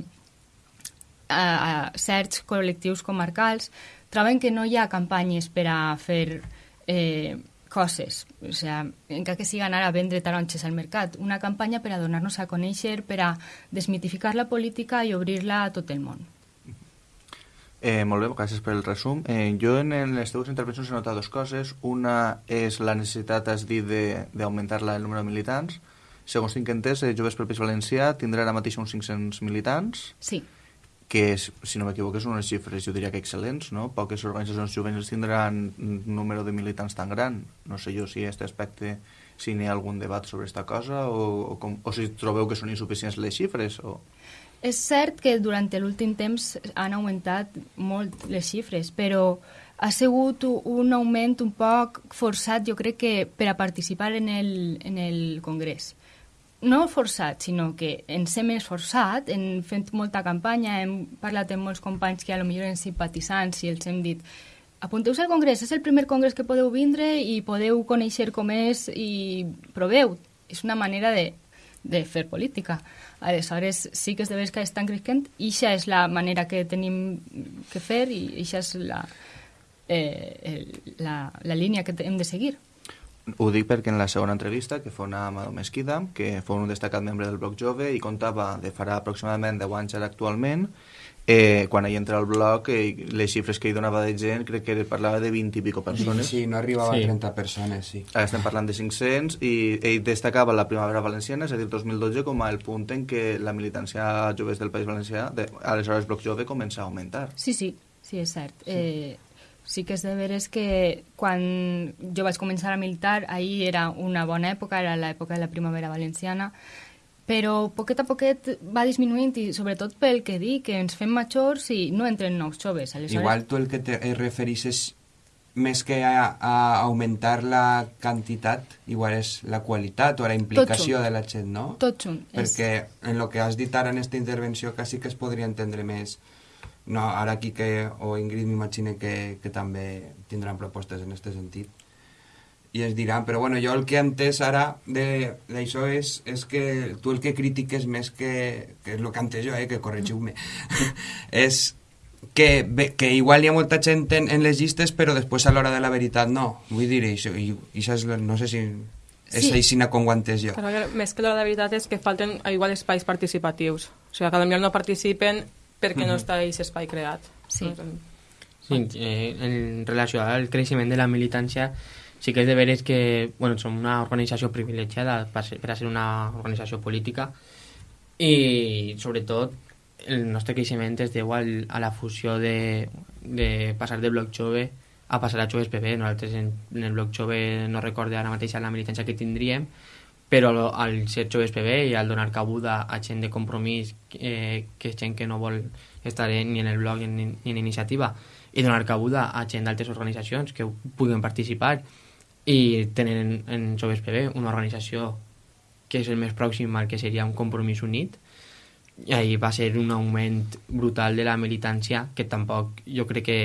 [SPEAKER 7] uh, certs col·lectius comarcals, troben que no hi ha campanyes per a fer eh, coses, o sea, encara que siga anar a vendre taronges al mercat, una campanya per a donar-nos a conèixer, per a desmitificar la política i obrir-la a tot el món.
[SPEAKER 3] Eh, molt bé, gràcies per el resum. Eh, jo en les teves intervencions he notat dues coses. Una és la necessitat, has dit, d'augmentar el número de militants. Segons tinc entès, eh, Joves pel País Valencià tindrà ara mateix uns 500 militants.
[SPEAKER 7] Sí.
[SPEAKER 3] Que, és, si no m'equivoco, són unes xifres, jo diria que excel·lents, no? Poques organitzacions juvenils tindran un número de militants tan gran. No sé jo si aquest aspecte, si n'hi ha algun debat sobre aquesta cosa o, o, com, o si trobeu que són insuficients les xifres o...
[SPEAKER 7] És cert que durant l'últim temps han augmentat molt les xifres, però ha sigut un augment un poc forçat, jo crec que per a participar en el, en el Congrés. No forçat, sinó que ens hem esforçat, hem fet molta campanya, hem parlat amb molts companys que a lo millor eren simpatitzants i els hem dit apunteu-vos al Congrés, és el primer congrés que podeu vindre i podeu conèixer com és i proveu. És una manera de, de fer política. Aleshores, sí que és de veres que estan creixent i això és la manera que tenim que fer i això és la, eh, la, la línia que hem de seguir.
[SPEAKER 3] Ho dic perquè en la segona entrevista que fou amb Amado Mesquida, que fou un destacat membre del bloc jove i comptava de farà aproximadament 10 anys ara actualment, eh, quan hi entra al bloc, eh, les xifres que hi donava de gent, crec que parlava de 20 i pico persones.
[SPEAKER 4] Sí, no arribava sí. a 30 persones, sí.
[SPEAKER 3] Ara estem parlant de 500 i ell destacava la primavera valenciana, és a dir, 2012, com el punt en què la militància joves del País Valencià, de, aleshores Bloc Jove, comença a augmentar.
[SPEAKER 7] Sí, sí, sí, és cert. Sí. Eh, sí que és de veres que quan jo vaig començar a militar, ahir era una bona època, era l'època de la primavera valenciana, però poquet a poquet va disminuint i sobretot pel que dic, que ens fem majors i no entren nous joves.
[SPEAKER 4] Aleshores... Igual tu el que te refereixes més que a, a augmentar la quantitat, igual és la qualitat o la implicació de la gent, no?
[SPEAKER 7] Tot junt.
[SPEAKER 4] Perquè és... en el que has dit ara en aquesta intervenció quasi que es podria entendre més no, ara que o Ingrid m'imagino que, que també tindran propostes en aquest sentit i es diran, però bueno, jo el que he entès ara d'això és, és que tu el que critiques més que, que és el que he entès jo, eh, que corregiu-me, <laughs> és que, bé, que igual hi ha molta gent en, en les llistes però després a l'hora de la veritat no. Vull dir, això, i, això és, la- no sé si és
[SPEAKER 6] Sí.
[SPEAKER 4] aixina com ho entès jo.
[SPEAKER 6] Però que més que l'hora de veritat és que falten igual espais participatius. O sigui, que potser no participen perquè no està aquest espai creat.
[SPEAKER 7] Sí.
[SPEAKER 5] Sí, eh, en relació al creixement de la militància, sí que és de veres que bueno, som una organització privilegiada per, ser, per a ser una organització política i sobretot el nostre creixement es deu al, a la fusió de, de passar de bloc jove a passar a joves PB. Nosaltres en, en el bloc jove no recorde ara mateix la militància que tindríem, però al ser joves PB i al donar cabuda a gent de compromís, eh, que és gent que no vol estar ni en el blog ni, ni en iniciativa, i donar cabuda a gent d'altres organitzacions que puguen participar i tenen en, Joves PB una organització que és el més pròxim al que seria un compromís unit i ahí va ser un augment brutal de la militància que tampoc jo crec que,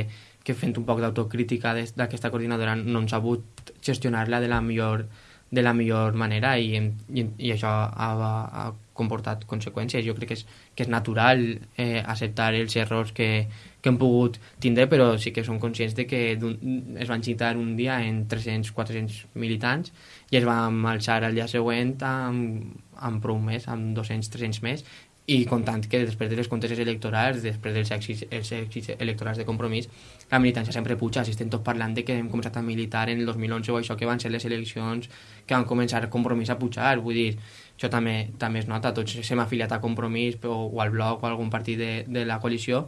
[SPEAKER 5] que fent un poc d'autocrítica d'aquesta coordinadora no hem sabut gestionar-la de la millor de la millor manera i, i, i això ha, ha comportat conseqüències. Jo crec que és, que és natural eh, acceptar els errors que, que hem pogut tindre, però sí que som conscients de que es van citar un dia en 300-400 militants i es van alçar al dia següent amb, amb prou més, amb 200-300 més, i comptant que després de les conteses electorals, després dels èxits, els èxits electorals de compromís, la militància sempre puja. Si estem tots parlant de que hem començat a militar en el 2011 o això que van ser les eleccions que van començar compromís a pujar, vull dir, això també, també es nota, tots s'hem afiliat a compromís o, o al bloc o a algun partit de, de la coalició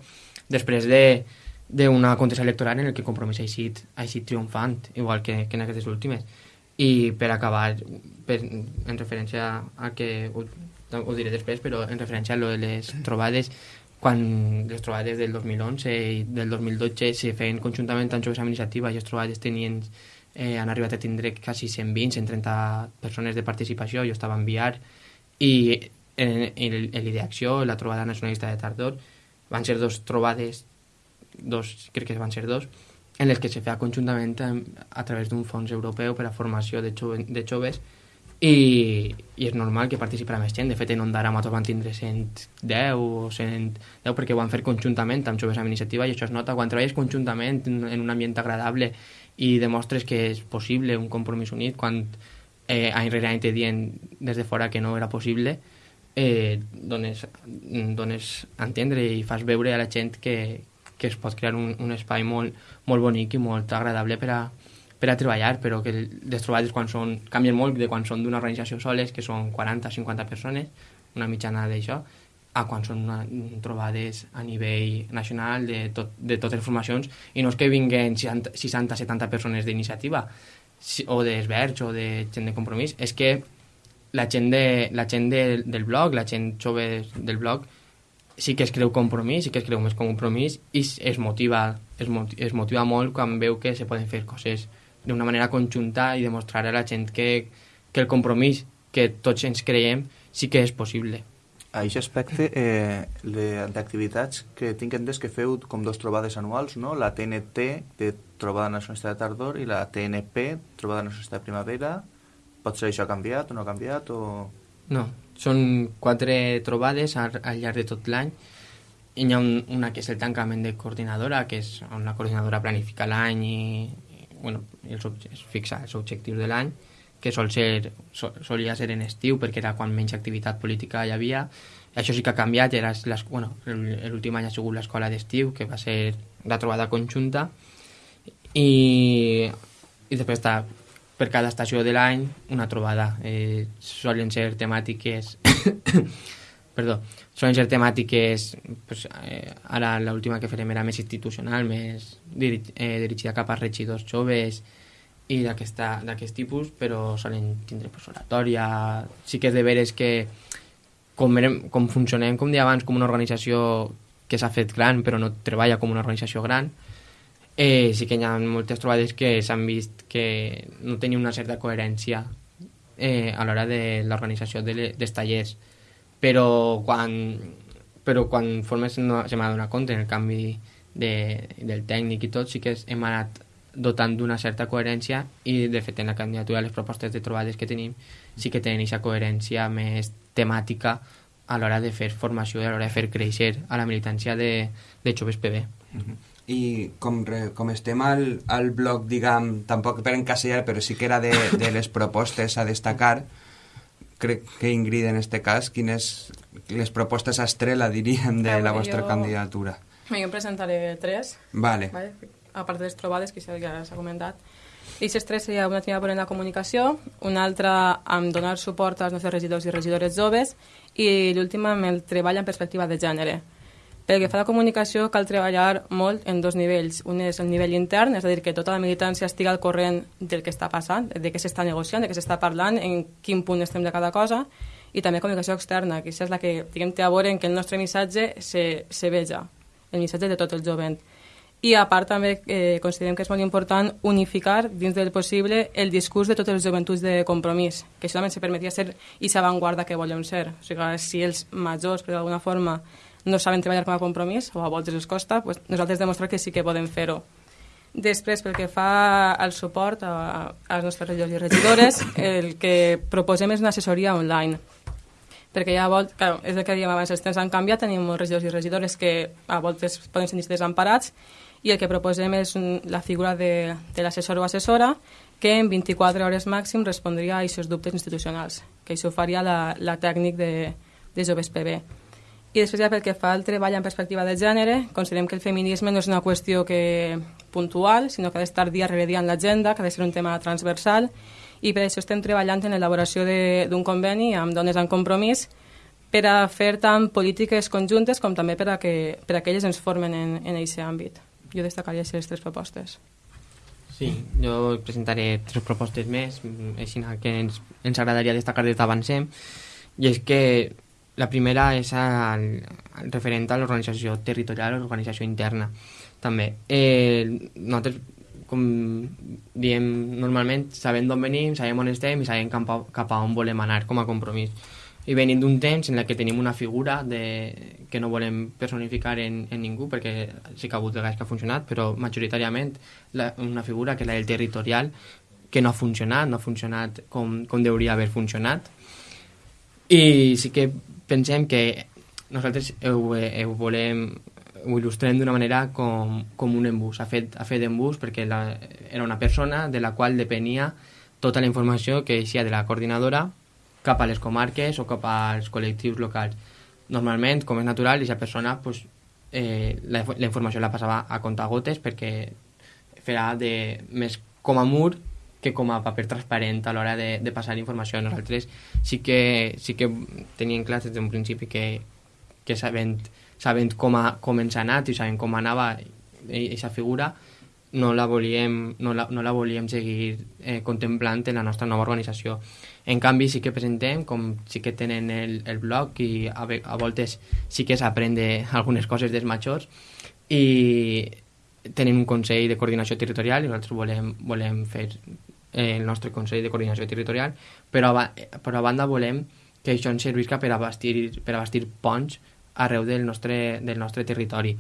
[SPEAKER 5] després de d'una contesa electoral en el que compromís ha eixit, ha eixit triomfant, igual que, que en aquestes últimes. I per acabar, per, en referència a que ho, ho diré després, però en referència a lo de les trobades, quan les trobades del 2011 i del 2012 se feien conjuntament amb joves amb iniciativa i les trobades tenien, eh, han arribat a tindre quasi 120, 130 persones de participació, jo estava a enviar, i en, en, en l'ideacció, la trobada nacionalista de Tardor, van ser dos trobades, dos, crec que van ser dos, en les que se feia conjuntament a, a través d'un fons europeu per a formació de, jove, de joves i, i és normal que participara més gent. De fet, en Ondara Matos van tindre 110 o 110 perquè ho van fer conjuntament amb joves amb iniciativa i això es nota. Quan treballes conjuntament en en un ambient agradable i demostres que és possible un compromís unit, quan eh, any rere any te dient des de fora que no era possible, eh, dones, dones a entendre i fas veure a la gent que, que es pot crear un, un espai molt, molt bonic i molt agradable per a, per a treballar, però que les trobades quan són, canvien molt de quan són d'una organització soles, que són 40-50 persones, una mitjana d'això, a quan són una, trobades a nivell nacional de, tot, de totes les formacions, i no és que vinguen 60-70 persones d'iniciativa, o d'esverge o de gent de compromís, és que la gent, de, la gent de, del blog, la gent jove del blog, sí que es creu compromís, sí que es creu més compromís i motiva, es, moti- es motiva molt quan veu que se poden fer coses d'una manera conjunta i demostrar a la gent que, que el compromís que tots ens creiem sí que és possible.
[SPEAKER 3] A aquest aspecte eh, d'activitats que tinc entès que feu com dos trobades anuals, no? La TNT, de Trobada Nacionalista de Tardor, i la TNP, Trobada Nacionalista de Primavera. Pot ser això ha canviat o no ha canviat? O...
[SPEAKER 5] No, són quatre trobades al, al llarg de tot l'any. I hi ha un, una que és el tancament de coordinadora, que és on la coordinadora planifica l'any i, bueno, els, es fixa els objectius de l'any, que sol ser, sol, solia ser en estiu perquè era quan menys activitat política hi havia. Això sí que ha canviat, era bueno, l'últim any ha sigut l'escola d'estiu, que va ser la trobada conjunta, i, i després està per cada estació de l'any una trobada. Eh, solen ser temàtiques... perdó, solen ser temàtiques pues, eh, ara l'última que farem era més institucional, més diri eh, dirigida cap a regidors joves i d'aquest tipus, però solen tindre pues, oratòria... Sí que és de veres que com, érem, com funcionem, com deia abans, com una organització que s'ha fet gran però no treballa com una organització gran, eh, sí que hi ha moltes trobades que s'han vist que no tenien una certa coherència eh, a l'hora de l'organització dels tallers però quan però quan formes no, se m'ha donat compte en el canvi de, del tècnic i tot sí que hem anat dotant d'una certa coherència i de fet en la candidatura les propostes de trobades que tenim sí que tenen aquesta coherència més temàtica a l'hora de fer formació a l'hora de fer créixer a la militància de, de joves PB.
[SPEAKER 4] Uh -huh. I com, com estem al, al bloc, diguem, tampoc per encasellar, però sí que era de, de les propostes a destacar, crec que Ingrid en este cas, quines les propostes estrella, diríem, de
[SPEAKER 6] Veure,
[SPEAKER 4] la vostra
[SPEAKER 6] jo-
[SPEAKER 4] candidatura.
[SPEAKER 6] Jo en presentaré tres,
[SPEAKER 4] Vale.
[SPEAKER 6] vale? a part de les trobades, que ja s'ha comentat. I les tres seria una tenia en la comunicació, una altra amb donar suport als nostres regidors i regidores joves i l'última amb el treball en perspectiva de gènere. Pel que fa a la comunicació, cal treballar molt en dos nivells. Un és el nivell intern, és a dir, que tota la militància estigui al corrent del que està passant, de què s'està negociant, de què s'està parlant, en quin punt estem de cada cosa, i també comunicació externa, que és la que diguem, té a veure en que el nostre missatge se, se veja, el missatge de tot el jovent. I a part també eh, considerem que és molt important unificar dins del possible el discurs de totes les joventuts de compromís, que això també se permetia ser i avantguarda que volem ser. O sigui, si els majors, per d'alguna forma, no saben treballar com a compromís, o a voltes els costa, pues nosaltres demostrar que sí que podem fer-ho. Després, pel que fa al suport a, als nostres regidors i regidores, el que proposem és una assessoria online perquè ja a voltes, clar, és el que dèiem abans, els temps han canviat, tenim molts regidors i regidores que a voltes poden sentir-se desemparats i el que proposem és la figura de, de l'assessor o assessora que en 24 hores màxim respondria a aquests dubtes institucionals, que això faria la, la tècnic de, de Joves PB. I després ja pel que fa al treball en perspectiva de gènere, considerem que el feminisme no és una qüestió que puntual, sinó que ha d'estar dia rere dia en l'agenda, que ha de ser un tema transversal, i per això estem treballant en l'elaboració d'un conveni amb dones en compromís per a fer tant polítiques conjuntes com també per a que, per a que elles ens formen en, en aquest àmbit. Jo destacaria aquestes tres propostes.
[SPEAKER 5] Sí, jo presentaré tres propostes més, així que ens, ens agradaria destacar des d'avancem, i és que la primera és el, el referent a l'organització territorial l'organització interna, també. Eh, nosaltres, com diem normalment, sabem d'on venim, sabem on estem i sabem cap a, cap a on volem anar com a compromís. I venim d'un temps en que tenim una figura de, que no volem personificar en, en ningú, perquè sí que ha hagut vegades que ha funcionat, però majoritàriament la, una figura que és la del territorial, que no ha funcionat, no ha funcionat com, com hauria haver funcionat. I sí que pensem que nosaltres ho, ho volem ho il·lustrem d'una manera com, com un embús. Ha fet, ha fet embús perquè la, era una persona de la qual depenia tota la informació que eixia de la coordinadora cap a les comarques o cap als col·lectius locals. Normalment, com és natural, aquesta persona pues, eh, la, la informació la passava a comptagotes perquè farà de, més com a mur que com a paper transparent a l'hora de, de passar informació. Nosaltres sí que, sí que teníem clar des d'un principi que, que sabent, sabent com, ha, com ens ha anat i sabent com anava aquesta figura, no la volíem, no la, no la volíem seguir eh, contemplant en la nostra nova organització. En canvi, sí que presentem, com sí que tenen el, el blog i a, a voltes sí que s'aprende algunes coses dels majors i tenim un Consell de Coordinació Territorial i nosaltres volem, volem fer eh, el nostre Consell de Coordinació Territorial, però a, però a banda volem que això ens servisca per a bastir, per a bastir ponts arreu del nostre, del nostre territori.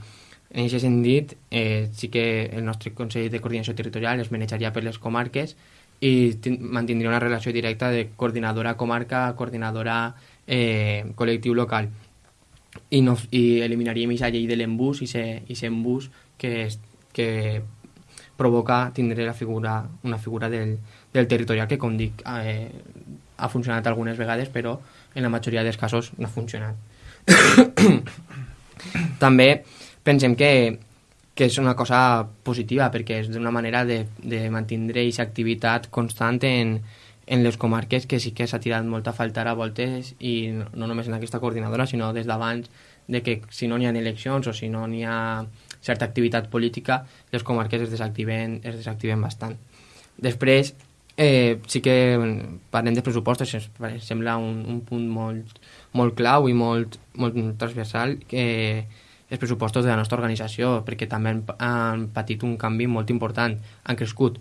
[SPEAKER 5] En aquest sentit, eh, sí que el nostre Consell de Coordinació Territorial es manejaria per les comarques i tin- mantindria una relació directa de coordinadora comarca, coordinadora eh, col·lectiu local i, no, i eliminaríem aquesta llei de l'embús i aquest embús que, que provoca tindre la figura, una figura del, del territorial que, com dic, eh, ha funcionat algunes vegades, però en la majoria dels casos no ha funcionat. <coughs> També pensem que, que és una cosa positiva perquè és una manera de, de mantindre aquesta activitat constant en, en les comarques que sí que s'ha tirat molt a faltar a voltes i no només en aquesta coordinadora sinó des d'abans de que si no n'hi ha eleccions o si no n'hi ha certa activitat política les comarques es desactiven, es desactiven bastant. Després, eh, sí que parlem de pressupostos, sembla un, un punt molt, molt clau i molt, molt transversal que els pressupostos de la nostra organització, perquè també han, han patit un canvi molt important, han crescut.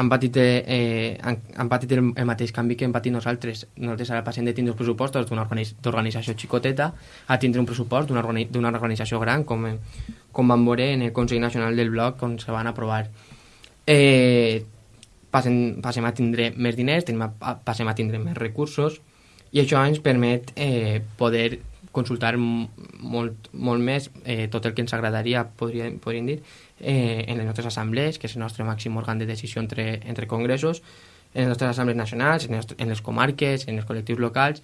[SPEAKER 5] Han patit, eh, han, han patit el, el mateix canvi que hem patit nosaltres. Nosaltres ara passem de tindre els pressupostos d'una organi- d'organització xicoteta a tindre un pressupost d'una organi d'una organització gran, com, com vam veure en el Consell Nacional del Bloc, on se van aprovar. eh, passem, passem a tindre més diners, tenim a, passem a tindre més recursos i això ens permet eh, poder consultar molt, molt més eh, tot el que ens agradaria, podríem, podríem dir, eh, en les nostres assemblees, que és el nostre màxim òrgan de decisió entre, entre congressos, en les nostres assemblees nacionals, en, les, en les comarques, en els col·lectius locals,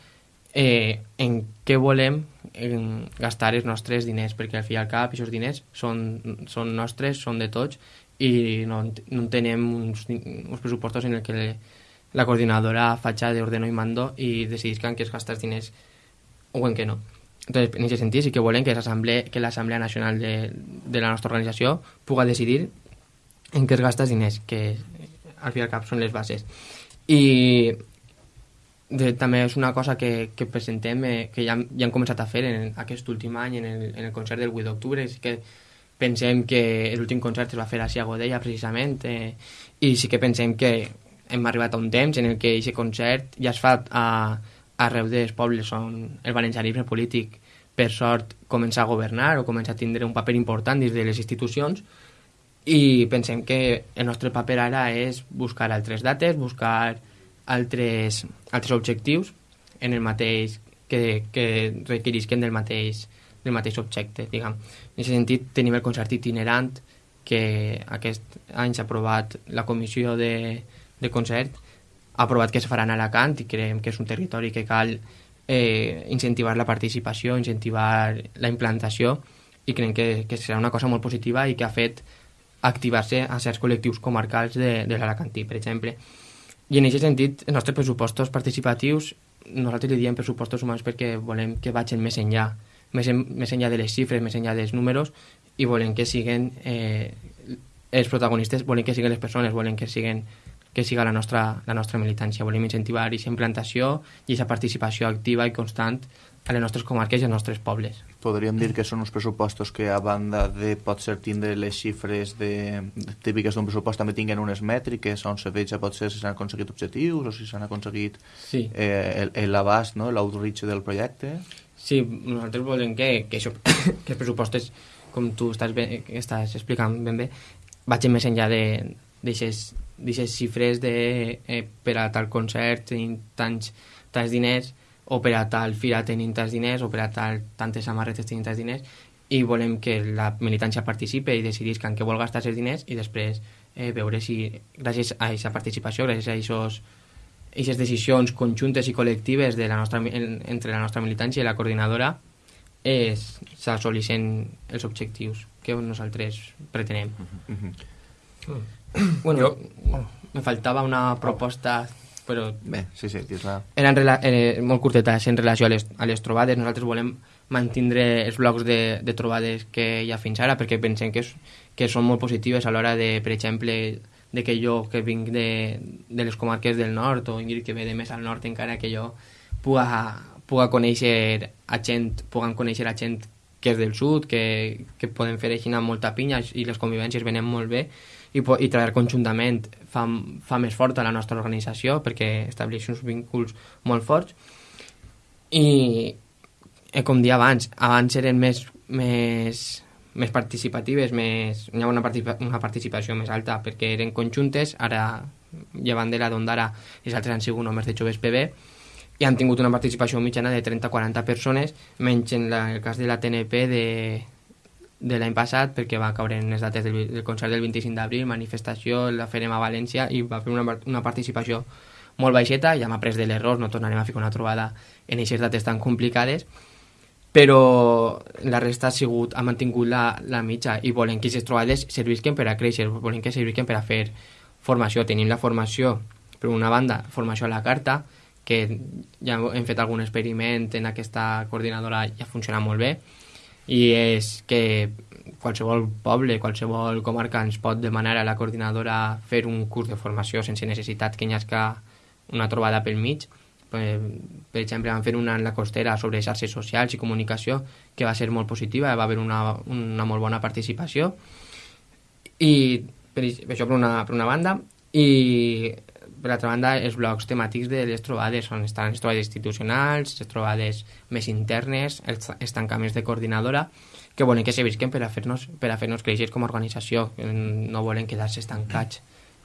[SPEAKER 5] eh, en què volem en gastar els nostres diners, perquè al fi i al cap aquests diners són, són nostres, són de tots, i no, no tenem uns, uns pressupostos en el que la coordinadora faig d'ordeno i mando i decidisca en què es gasta els diners o en què no. Entonces, en aquest sentit, sí que volem que l'Assemblea Nacional de, de la nostra organització puga decidir en què es gasta els diners, que al fi i al cap són les bases. I de, també és una cosa que, que presentem, eh, que ja, ja hem començat a fer en aquest últim any, en el, en el concert del 8 d'octubre, sí que pensem que l'últim concert es va fer a Godella, precisament, eh, i sí que pensem que hem arribat a un temps en el que aquest concert ja es fa a, arreu dels pobles on el valencianisme polític, per sort, comença a governar o comença a tindre un paper important dins de les institucions i pensem que el nostre paper ara és buscar altres dates, buscar altres, altres objectius en el mateix que, que requerisquen del mateix, del mateix objecte, diguem. En aquest sentit, tenim el concert itinerant que aquest any s'ha aprovat la comissió de, de concert aprovat que es faran a Alacant i creiem que és un territori que cal eh, incentivar la participació, incentivar la implantació i creiem que, que serà una cosa molt positiva i que ha fet activar-se a certs col·lectius comarcals de, de l'Alacantí, per exemple. I en aquest sentit, els nostres pressupostos participatius, nosaltres li diem pressupostos humans perquè volem que vagin més enllà, més, en, més enllà de les xifres, més enllà dels números, i volem que siguin eh, els protagonistes, volem que siguin les persones, volem que siguin que siga la nostra, la nostra militància. Volem incentivar aquesta implantació i aquesta participació activa i constant a les nostres comarques i als nostres pobles.
[SPEAKER 3] Podríem dir que són uns pressupostos que, a banda de potser tindre les xifres de, de típiques d'un pressupost, també tinguen unes mètriques on se veja potser si s'han aconseguit objectius o si s'han aconseguit
[SPEAKER 5] Sí.
[SPEAKER 3] eh, l'abast, no? l'outreach del projecte.
[SPEAKER 5] Sí, nosaltres volem que, que, això, <coughs> que els pressupostos, com tu estàs, ben, estàs explicant ben bé, vagin més enllà d'aixes xifres de eh, per a tal concert tenim tants, tants diners o per a tal fira tenim tants diners o per a tal, tantes samarretes tenim tants diners i volem que la militància participe i decidisca en què vol gastar els diners i després eh, veure si gràcies a aquesta participació, gràcies a aquests aquestes decisions conjuntes i col·lectives de la nostra, en, entre la nostra militància i la coordinadora eh, s'assoleixen els objectius que nosaltres pretenem. <clears throat> Bueno,
[SPEAKER 8] Jo-
[SPEAKER 5] me faltava una proposta, però
[SPEAKER 3] Bé, sí, sí, dis-la.
[SPEAKER 5] era en rela eh, molt curteta, en relació a les, a les trobades. Nosaltres volem mantindre els blocs de, de trobades que hi ha fins ara, perquè pensem que, és, que són molt positives a l'hora de, per exemple, de que jo, que vinc de, de les comarques del nord, o Ingrid, que ve de més al nord encara, que jo puga, puga conèixer a gent, puguen conèixer a gent que és del sud, que, que poden fer així molta pinya i les convivències venen molt bé i, i treballar conjuntament fa, fa més forta la nostra organització perquè estableix uns vínculs molt forts. I eh, com dia abans, abans eren més, més, més participatives, més, hi ha una, participa, una participació més alta perquè eren conjuntes, ara llevant de la d'Ondara els altres han sigut només de joves PB i han tingut una participació mitjana de 30-40 persones, menys en la, el cas de la TNP de, de l'any passat perquè va caure en les dates del, del concert del 25 d'abril, manifestació, la farem a València i va fer una, una participació molt baixeta, ja m'ha pres de l'error, no tornarem a fer una trobada en aquestes dates tan complicades, però la resta ha sigut, ha mantingut la, la mitja i volen que aquestes trobades servisquen per a créixer, volen que servisquen per a fer formació. Tenim la formació, per una banda, formació a la carta, que ja hem fet algun experiment en aquesta coordinadora ja funciona molt bé, i és que qualsevol poble, qualsevol comarca ens pot demanar a la coordinadora fer un curs de formació sense necessitat que hi hagi una trobada pel mig. Per, per exemple, vam fer una en la costera sobre xarxes socials i comunicació que va ser molt positiva, va haver una, una molt bona participació i per, això per una, per una banda i per l'altra banda els blocs temàtics de les trobades on estan les trobades institucionals, les trobades més internes, els, els tancaments de coordinadora que volen que se visquen per a fer-nos per a fer-nos créixer com a organització, no volen quedar-se estancats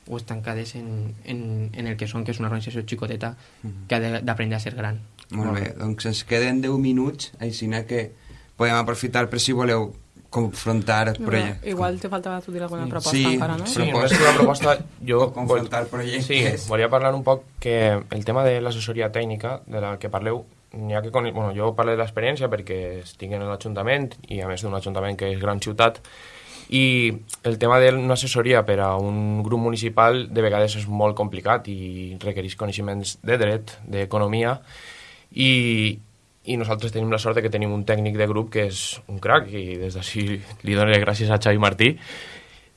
[SPEAKER 5] o estancades en, en, en el que són, que és una organització xicoteta que ha d'aprendre a ser gran.
[SPEAKER 4] Molt bé, doncs ens queden 10 minuts, així que podem aprofitar per si voleu confrontar projectes.
[SPEAKER 6] Igual te faltava tu dir alguna proposta
[SPEAKER 4] Sí,
[SPEAKER 6] encara, no?
[SPEAKER 8] Sí, més que una proposta, jo...
[SPEAKER 4] confrontar projectes.
[SPEAKER 8] Sí, volia parlar un poc que el tema de l'assessoria tècnica, de la que parleu, n'hi ha que... Con... Bueno, jo parlo de l'experiència perquè estic en l'Ajuntament i a més d'un ajuntament que és gran ciutat i el tema d'una assessoria per a un grup municipal de vegades és molt complicat i requereix coneixements de dret, d'economia i, i nosaltres tenim la sort de que tenim un tècnic de grup que és un crac i des d'ací li donaré gràcies a Xavi Martí.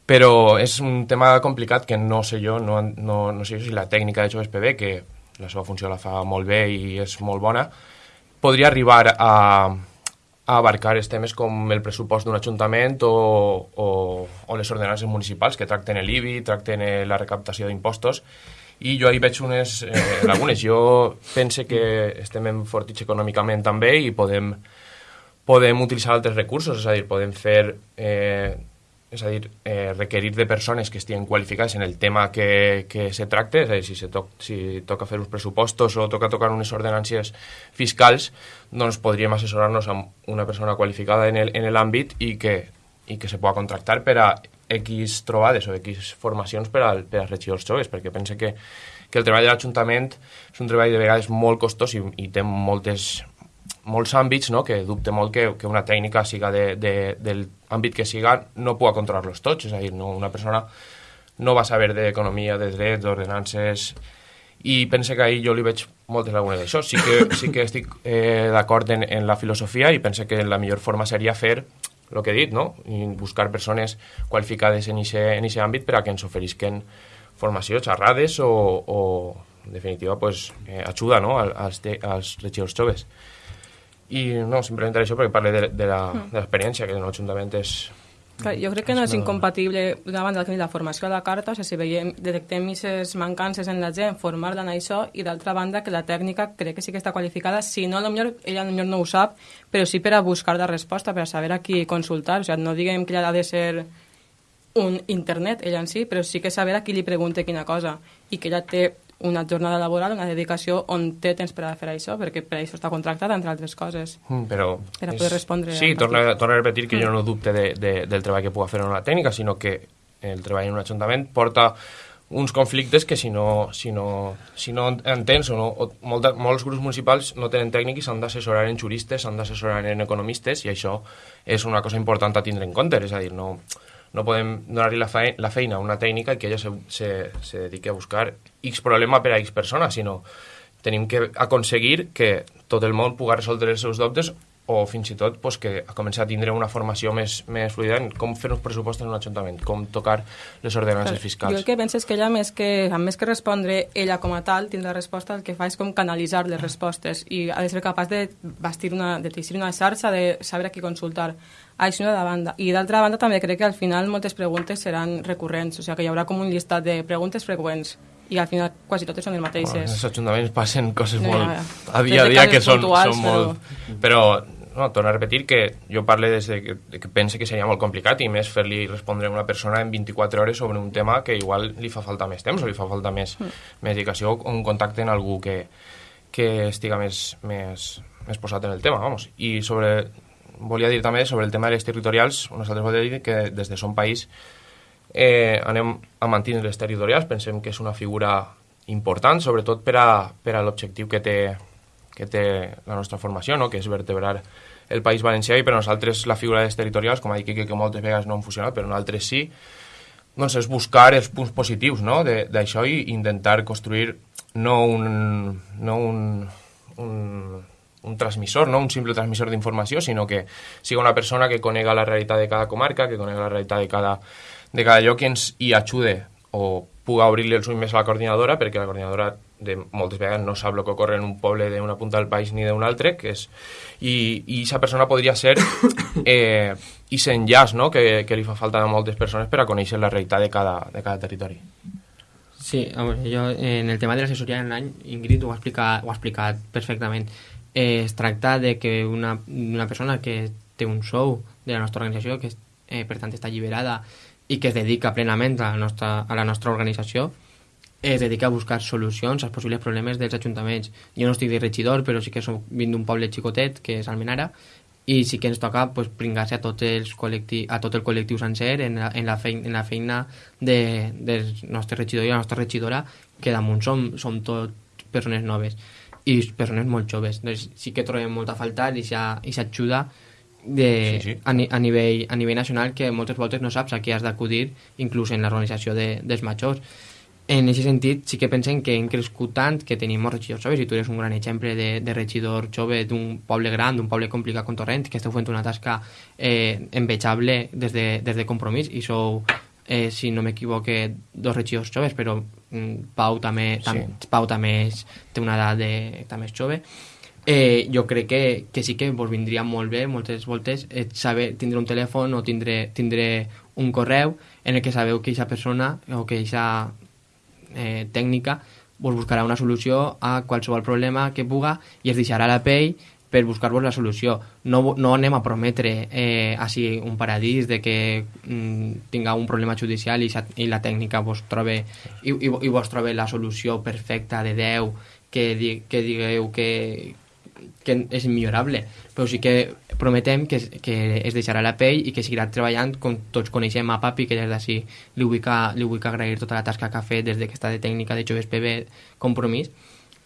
[SPEAKER 8] Però és un tema complicat que no sé jo, no, no, no sé si la tècnica de Joves PB, que la seva funció la fa molt bé i és molt bona, podria arribar a, a abarcar els temes com el pressupost d'un ajuntament o, o, o les ordenances municipals que tracten l'IBI, tracten la recaptació d'impostos i jo hi veig unes eh, lagunes. Jo pense que estem fortits econòmicament també i podem, podem utilitzar altres recursos, és a dir, podem fer eh, és a dir, eh, requerir de persones que estiguin qualificades en el tema que, que se tracte, és a dir, si, se to si toca fer uns pressupostos o toca tocar unes ordenàncies fiscals, doncs podríem assessorar-nos amb una persona qualificada en l'àmbit i, que, i que se pugui contractar per a X trobades o X formacions per, al, per als regidors joves, perquè pense que, que el treball de l'Ajuntament és un treball de vegades molt costós i, i té moltes, molts àmbits no? que dubte molt que, que una tècnica siga de, de, del àmbit que siga no pugui controlar-los tots, és a dir, no, una persona no va saber d'economia, de drets, d'ordenances, i pense que ahir jo li veig moltes lagunes d'això. Sí que, sí que estic eh, d'acord en, en la filosofia i pense que la millor forma seria fer el que he dit, no? I buscar persones qualificades en aquest àmbit per a que ens oferisquen formació, xerrades o, o en definitiva, pues, eh, ajuda no? als, als regidors joves. I no, simplement això perquè parle de, de l'experiència, que en l'Ajuntament és...
[SPEAKER 6] Clar, jo crec que no és incompatible d'una banda que la formació a la carta, o sigui, si veiem, detectem aquestes mancances en la gent, formar-la en això, i d'altra banda que la tècnica crec que sí que està qualificada, si no, potser ella potser no ho sap, però sí per a buscar la resposta, per a saber a qui consultar, o sigui, no diguem que ella ha de ser un internet, ella en sí, però sí que saber a qui li pregunte quina cosa, i que ella té una jornada laboral, una dedicació on té temps per a fer això, perquè per això està contractat, entre altres coses.
[SPEAKER 8] Mm, però...
[SPEAKER 6] Per a poder respondre...
[SPEAKER 8] Sí, torna, torna a repetir que mm. jo no dubte de, de, del treball que puga fer en una tècnica, sinó que el treball en un ajuntament porta uns conflictes que si no, si no, si no entens o, no, o molta, molts grups municipals no tenen tècnic i s'han d'assessorar en juristes, s'han d'assessorar en economistes i això és una cosa important a tindre en compte, és a dir, no, no podem donar-li la, feina, la feina a una tècnica i que ella se, se, se dediqui a buscar X problema per a X persona, sinó tenim que aconseguir que tot el món pugui resoldre els seus dubtes o fins i tot pues, que comenci a tindre una formació més, més fluida en com fer uns pressupostos en un ajuntament, com tocar les ordenances fiscals.
[SPEAKER 6] Jo el que penso és que ella, més que, a més que respondre ella com a tal, tindre la resposta, el que fa és com canalitzar les respostes i ha de ser capaç de bastir una, de teixir una xarxa, de saber a qui consultar. Això de banda. I d'altra banda també crec que al final moltes preguntes seran recurrents, o sigui que hi haurà com un llistat de preguntes freqüents i al final quasi totes són les mateixes.
[SPEAKER 8] Bueno, els ajuntaments passen coses
[SPEAKER 6] No,
[SPEAKER 8] molt
[SPEAKER 6] ja, ja.
[SPEAKER 8] a dia a dia que són,
[SPEAKER 6] puntuals,
[SPEAKER 8] són molt... Però, no, torno a repetir que jo parle des de que, de que pense que seria molt complicat i més fer-li respondre a una persona en 24 hores sobre un tema que igual li fa falta més temps o li fa falta més,
[SPEAKER 6] Mm.
[SPEAKER 8] més dedicació o un contacte amb algú que, que estiga més, més, més posat en el tema, vamos. I sobre, volia dir també sobre el tema de les territorials, nosaltres volia dir que des de Som País eh, anem a mantenir les territorials, pensem que és una figura important, sobretot per a, per a l'objectiu que té, que té la nostra formació, no? que és vertebrar el País Valencià i per nosaltres la figura de les territorials, com ha dit Quique, que moltes vegades no han funcionat, però nosaltres sí, doncs és buscar els punts positius no? d'això i intentar construir no un, no un, un, un transmissor, no un simple transmissor d'informació, sinó que siga una persona que conega la realitat de cada comarca, que conega la realitat de cada, de cada lloc i ens hi ajude o puga obrir-li els ulls més a la coordinadora, perquè la coordinadora de moltes vegades no sap el que ocorre en un poble d'una punta del país ni d'un altre, que és, i, i aquesta persona podria ser <coughs> eh, i enllaç no? que, que li fa falta a moltes persones per a conèixer la realitat de cada, de cada territori.
[SPEAKER 5] Sí, veure, jo en el tema de l'assessoria en l'any, Ingrid ho ha explicat, ho ha explicat perfectament. Eh, es tracta de que una, una persona que té un sou de la nostra organització, que eh, per tant està alliberada i que es dedica plenament a la nostra, a la nostra organització, es dedica a buscar solucions als possibles problemes dels ajuntaments. Jo no estic de regidor, però sí que soc, vinc d'un poble xicotet, que és Almenara, i sí que ens toca pues, pringar-se a, tot els col·lecti, a tot el col·lectiu sencer en la, en la, feina, en la feina de, del nostre regidor i la nostra regidora, que damunt som, som tot persones noves i persones molt joves. Doncs sí que trobem molt a faltar i s'ajuda de, sí, sí. A, a, nivell, a nivell nacional que moltes voltes no saps a qui has d'acudir inclús en l'organització de, dels majors en aquest sentit sí que pensem que hem crescut tant que tenim molts regidors joves i tu eres un gran exemple de, de regidor jove d'un poble gran, d'un poble complicat com Torrent que esteu fent una tasca eh, envejable des de, des de compromís i sou, eh, si no m'equivoque dos regidors joves però mm, Pau també, tam, sí. Pau també és, té una edat de, també és jove eh, jo crec que, que sí que vos vindria molt bé moltes voltes eh, saber tindre un telèfon o tindre, tindre un correu en el que sabeu que aquesta persona o que aquesta eh, tècnica vos buscarà una solució a qualsevol problema que puga i es deixarà la pell per buscar-vos la solució. No, no anem a prometre eh, així un paradís de que mm, tinga un problema judicial i, i la tècnica vos trobe i, i, i vos trobe la solució perfecta de Déu que, di, que digueu que, que és millorable, però sí que prometem que, que es deixarà la pell i que seguirà treballant com tots coneixem a Papi, que des d'ací li, vull que, li vull agrair tota la tasca que ha fet des de que està de tècnica de Joves PB Compromís,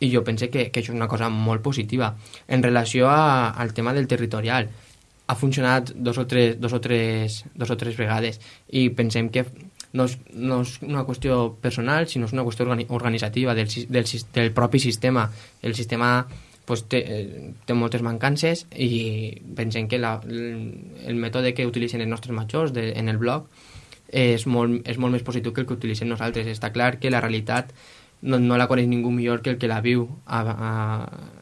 [SPEAKER 5] i jo pense que, que això és una cosa molt positiva. En relació a, al tema del territorial, ha funcionat dos o tres, dos o tres, dos o tres vegades i pensem que no és, no és una qüestió personal, sinó és una qüestió organitzativa del, del, del propi sistema. El sistema pues, té, eh, té moltes mancances i pensem que la, el mètode que utilitzen els nostres majors de, en el blog és molt, és molt més positiu que el que utilitzem nosaltres. Està clar que la realitat no, no la coneix ningú millor que el que la viu a, a,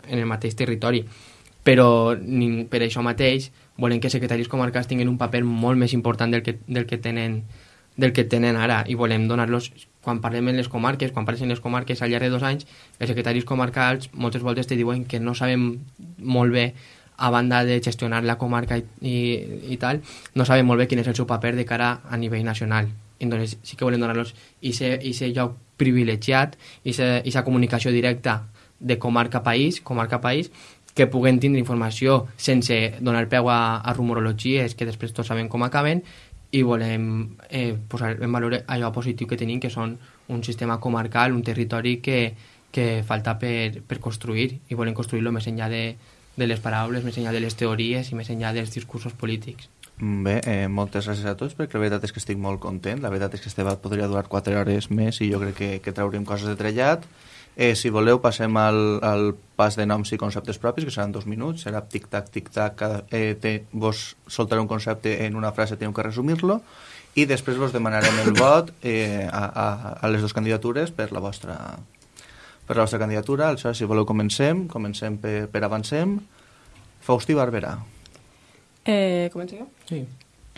[SPEAKER 5] en el mateix territori. Però ni, per això mateix volem que secretaris comarcals tinguin un paper molt més important del que, del que tenen del que tenen ara i volem donar-los quan parlem en les comarques, quan parles en les comarques al llarg de dos anys, els secretaris comarcals moltes voltes te diuen que no sabem molt bé a banda de gestionar la comarca i, i, i tal, no sabem molt bé quin és el seu paper de cara a nivell nacional. Entonces sí que volem donar-los aquest lloc privilegiat, aquesta comunicació directa de comarca-país, comarca-país, que puguen tindre informació sense donar peu a, a rumorologies que després tots sabem com acaben i volem eh, posar en valor allò positiu que tenim, que són un sistema comarcal, un territori que, que falta per, per construir i volem construir-lo més enllà de, de les paraules, més enllà de les teories i més enllà dels discursos polítics.
[SPEAKER 3] Bé, eh, moltes gràcies a tots perquè la veritat és que estic molt content la veritat és que este debat podria durar 4 hores més i jo crec que, que traurem coses de trellat Eh, si voleu, passem al, al pas de noms i conceptes propis, que seran dos minuts, serà tic-tac, tic-tac, eh, vos soltaré un concepte en una frase, teniu que resumir-lo, i després vos demanarem el vot eh, a, a, a les dues candidatures per la vostra, per la vostra candidatura. Aleshores, si voleu, comencem. Comencem per, per avancem. Faustí Barberà.
[SPEAKER 6] Eh, començo jo?
[SPEAKER 5] Sí.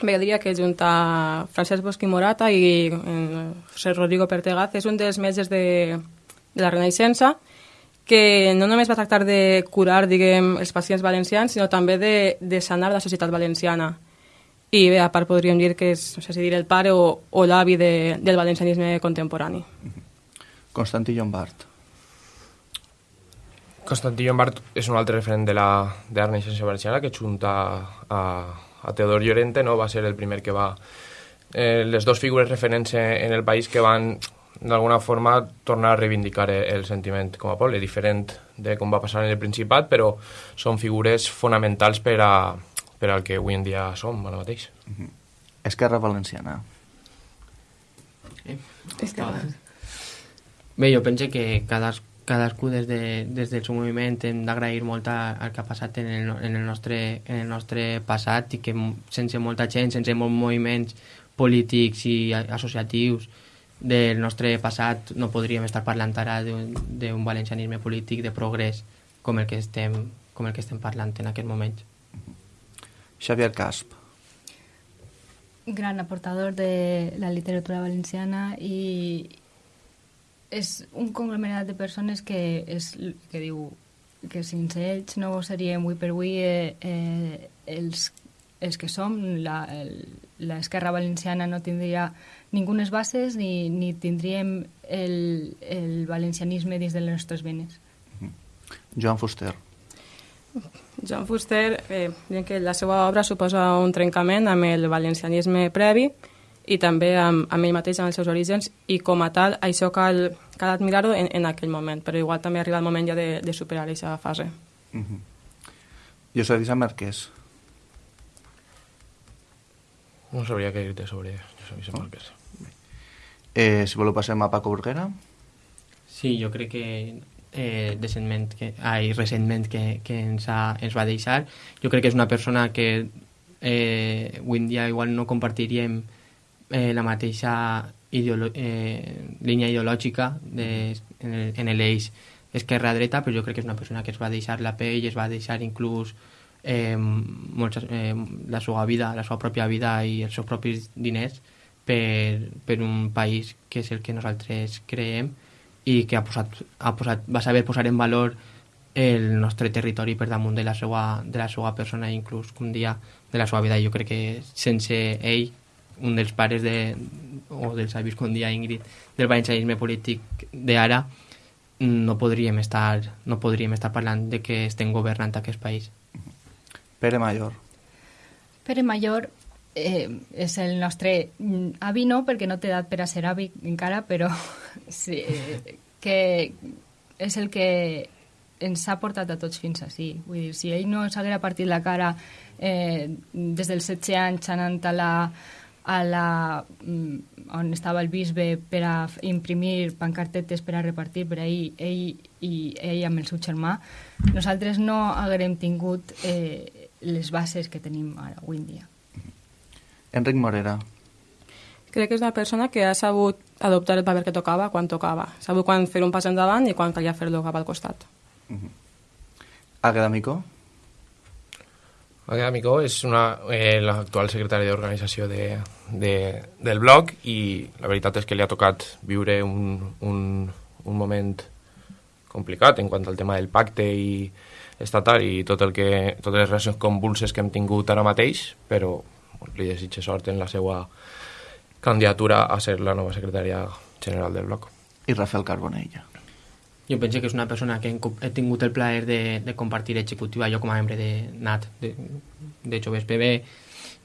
[SPEAKER 6] Bé, jo diria que junt a Francesc Bosch i Morata i eh, José Rodrigo Pertegaz és un dels metges de, de la Renaixença, que no només va tractar de curar, diguem, els pacients valencians, sinó també de, de sanar la societat valenciana. I bé, a part podríem dir que és, no sé si dir el pare o, o l'avi de, del valencianisme contemporani.
[SPEAKER 3] Constantí Llombart.
[SPEAKER 8] Constantí Llombart és un altre referent de la, de la Renaixença valenciana que junta a, a Teodor Llorente no va ser el primer que va eh, les dues figures referents en el país que van d'alguna forma tornar a reivindicar el sentiment com a poble, diferent de com va passar en el Principat, però són figures fonamentals per, a, per al que avui en dia som ara mateix.
[SPEAKER 3] Mm -hmm. Esquerra Valenciana.
[SPEAKER 5] Eh? Esquerra. Bé, jo penso que cadascú, cadascú des, de, des del seu moviment hem d'agrair molt el que ha passat en el, en, el nostre, en el nostre passat i que sense molta gent, sense molts moviments polítics i associatius, del nostre passat no podríem estar parlant ara d'un valencianisme polític de progrés com el que estem, com el que estem parlant en aquest moment.
[SPEAKER 3] Xavier Casp.
[SPEAKER 7] Gran aportador de la literatura valenciana i és un conglomerat de persones que, és, que diu que sense ells no seria avui per avui eh, eh, els els que som, l'esquerra valenciana no tindria ningunes bases ni, ni tindríem el, el valencianisme dins de les nostres venes.
[SPEAKER 3] Joan Fuster.
[SPEAKER 6] Joan Fuster, eh, que la seva obra suposa un trencament amb el valencianisme previ i també amb, amb ell mateix, amb els seus orígens, i com a tal, això cal, cal admirar-ho en, en aquell moment, però igual també arriba el moment ja de, de superar aquesta fase.
[SPEAKER 3] Uh -huh. José Disa Márquez.
[SPEAKER 8] No sabria què dir-te sobre José Vicent
[SPEAKER 3] Oh.
[SPEAKER 8] Márquez.
[SPEAKER 3] Eh, si voleu passem a Paco Burguera.
[SPEAKER 5] Sí, jo crec que eh, decentment que, ai, recentment que, que ens, ha, ens va deixar. Jo crec que és una persona que eh, avui en dia igual no compartiríem eh, la mateixa ideolo eh, línia ideològica de, en l'eix esquerra-dreta, però jo crec que és una persona que es va deixar la pell, es va deixar inclús eh, molts, eh, la seva vida, la seva pròpia vida i els seus propis diners per, per un país que és el que nosaltres creem i que ha posat, ha posat, va saber posar en valor el nostre territori per damunt de la seva, de la seva persona i inclús un dia de la seva vida. Jo crec que sense ell, un dels pares de, o dels avis com dia Ingrid, del valencianisme polític d'ara, no podríem estar no podríem estar parlant de que estem governant aquest país.
[SPEAKER 3] Pere Mayor.
[SPEAKER 7] Pere Mayor eh, és el nostre mm, avi, no, perquè no té edat per a ser avi encara, però <laughs> sí, eh, que és el que ens ha portat a tots fins així. Vull dir, si ell no s'haguera partit la cara eh, des dels 16 anys anant a la, a la, mm, on estava el bisbe per a imprimir pancartetes per a repartir per ahir, ell i ell amb el seu germà, nosaltres no haguérem tingut eh, les bases que tenim ara, avui en dia.
[SPEAKER 3] Enric Morera.
[SPEAKER 6] Crec que és una persona que ha sabut adoptar el paper que tocava quan tocava. Sabut quan fer un pas endavant i quan calia fer-lo cap al costat.
[SPEAKER 3] Àgueda Micó.
[SPEAKER 8] Àgueda Micó és una, eh, l'actual secretària d'organització de, de, del blog i la veritat és que li ha tocat viure un, un, un moment complicat en quant al tema del pacte i estatal i tot el que, totes les relacions convulses que hem tingut ara mateix, però li desitge sort en la seva candidatura a ser la nova secretària general del bloc.
[SPEAKER 3] I Rafael Carbonella.
[SPEAKER 5] Jo penso que és una persona que he tingut el plaer de, de compartir executiva, jo com a membre de NAT, de, de Joves PB,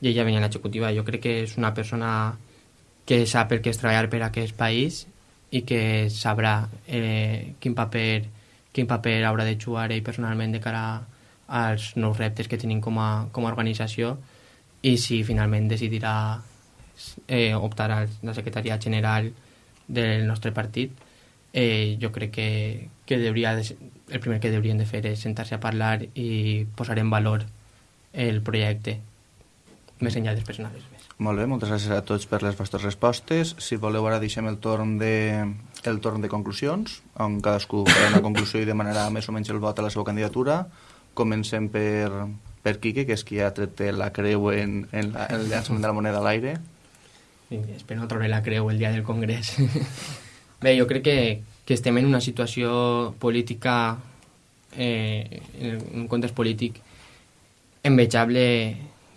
[SPEAKER 5] i ella venia a l'executiva. Jo crec que és una persona que sap el que és treballar per a aquest país i que sabrà eh, quin, paper, quin paper haurà de jugar ell personalment de cara als nous reptes que tenim com a, com a organització i si finalment decidirà eh, optar a la secretaria general del nostre partit eh, jo crec que, que deuria de, el primer que deurien de fer és sentar-se a parlar i posar en valor el projecte més enllà dels personals.
[SPEAKER 3] Molt bé, moltes gràcies a tots per les vostres respostes. Si voleu, ara deixem el torn de, el torn de conclusions, on cadascú farà una conclusió i demanarà més o menys el vot a la seva candidatura. Comencem per, per Quique, que és qui ha tret la creu en, en, la, en el llançament de la moneda a l'aire.
[SPEAKER 5] Espero no treure la creu el dia del Congrés. <laughs> Bé, jo crec que, que estem en una situació política, eh, en un context polític envejable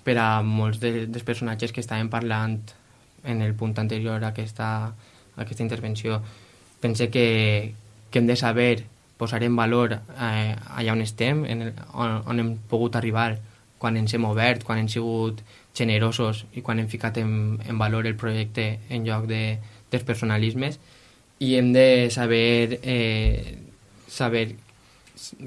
[SPEAKER 5] per a molts de, dels personatges que estàvem parlant en el punt anterior a aquesta, a aquesta intervenció. Pense que, que hem de saber posar en valor eh, allà on estem, en el, on, on hem pogut arribar, quan ens hem obert, quan hem sigut generosos i quan hem ficat en, en valor el projecte en lloc de, dels personalismes i hem de saber eh, saber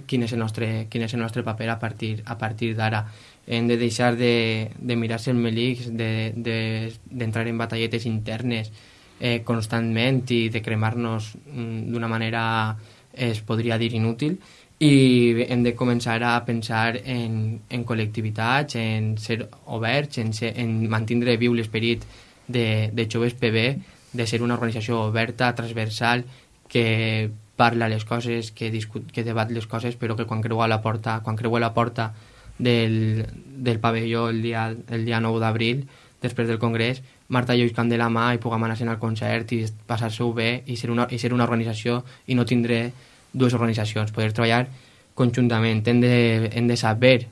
[SPEAKER 5] quin és el nostre, quin és el nostre paper a partir, a partir d'ara. Hem de deixar de, de mirar-se el melics, d'entrar de, de, en batalletes internes eh, constantment i de cremar-nos mm, d'una manera, es podria dir, inútil, i hem de començar a pensar en, en col·lectivitats, en ser oberts, en, ser, en mantindre viu l'esperit de, de Joves PB, de ser una organització oberta, transversal, que parla les coses, que, discut, que debat les coses, però que quan creu a la porta, quan creu a la porta del, del pavelló el dia, el dia 9 d'abril, després del Congrés, Marta Lluís Camp de la mà i puguem anar al concert i passar-se-ho bé i ser, una, i ser una organització i no tindré dues organitzacions, poder treballar conjuntament. Hem de, hem de saber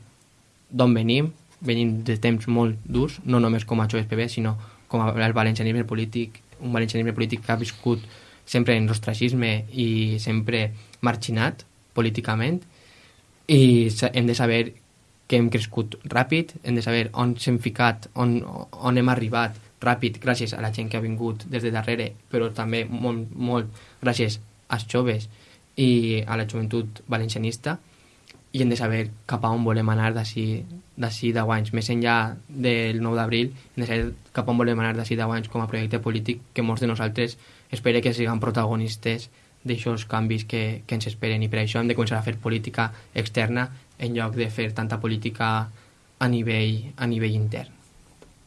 [SPEAKER 5] d'on venim, venint de temps molt durs, no només com a joves PB, sinó com a el valencianisme polític, un valencianisme polític que ha viscut sempre en l'ostracisme i sempre marginat políticament i hem de saber que hem crescut ràpid, hem de saber on s'hem ficat, on, on hem arribat ràpid gràcies a la gent que ha vingut des de darrere, però també molt, molt gràcies als joves i a la joventut valencianista i hem de saber cap a on volem anar d'ací 10 anys. Més enllà del 9 d'abril, hem de saber cap a on volem anar d'ací 10 anys com a projecte polític que molts de nosaltres espere que siguin protagonistes d'aixòs canvis que, que ens esperen i per això hem de començar a fer política externa en lloc de fer tanta política a nivell, a nivell intern.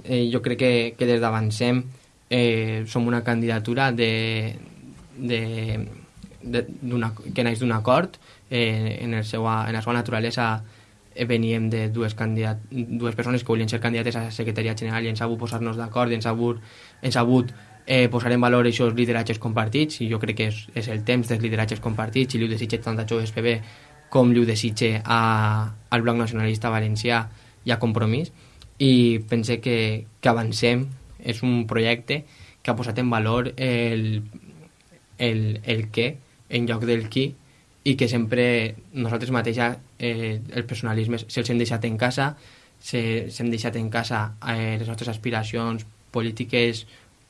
[SPEAKER 5] Eh, jo crec que, que des d'Avancem eh, som una candidatura de, de, que naix d'un acord eh, en, el seu, en la seva naturalesa eh, veníem de dues, candidat, dues persones que volien ser candidates a la Secretaria General i ha hagut posar-nos d'acord i hagut, ens ha hagut eh, posar en valor aquests lideratges compartits i jo crec que és, és el temps dels lideratges compartits i li ho desitge tant a Joves PB com li ho desitge a, al Bloc Nacionalista Valencià i a Compromís i pense que, que avancem. És un projecte que ha posat en valor el, el, el què en lloc del qui i que sempre nosaltres mateixa eh, el personalisme se'ls hem deixat en casa s'hem se, deixat en casa eh, les nostres aspiracions polítiques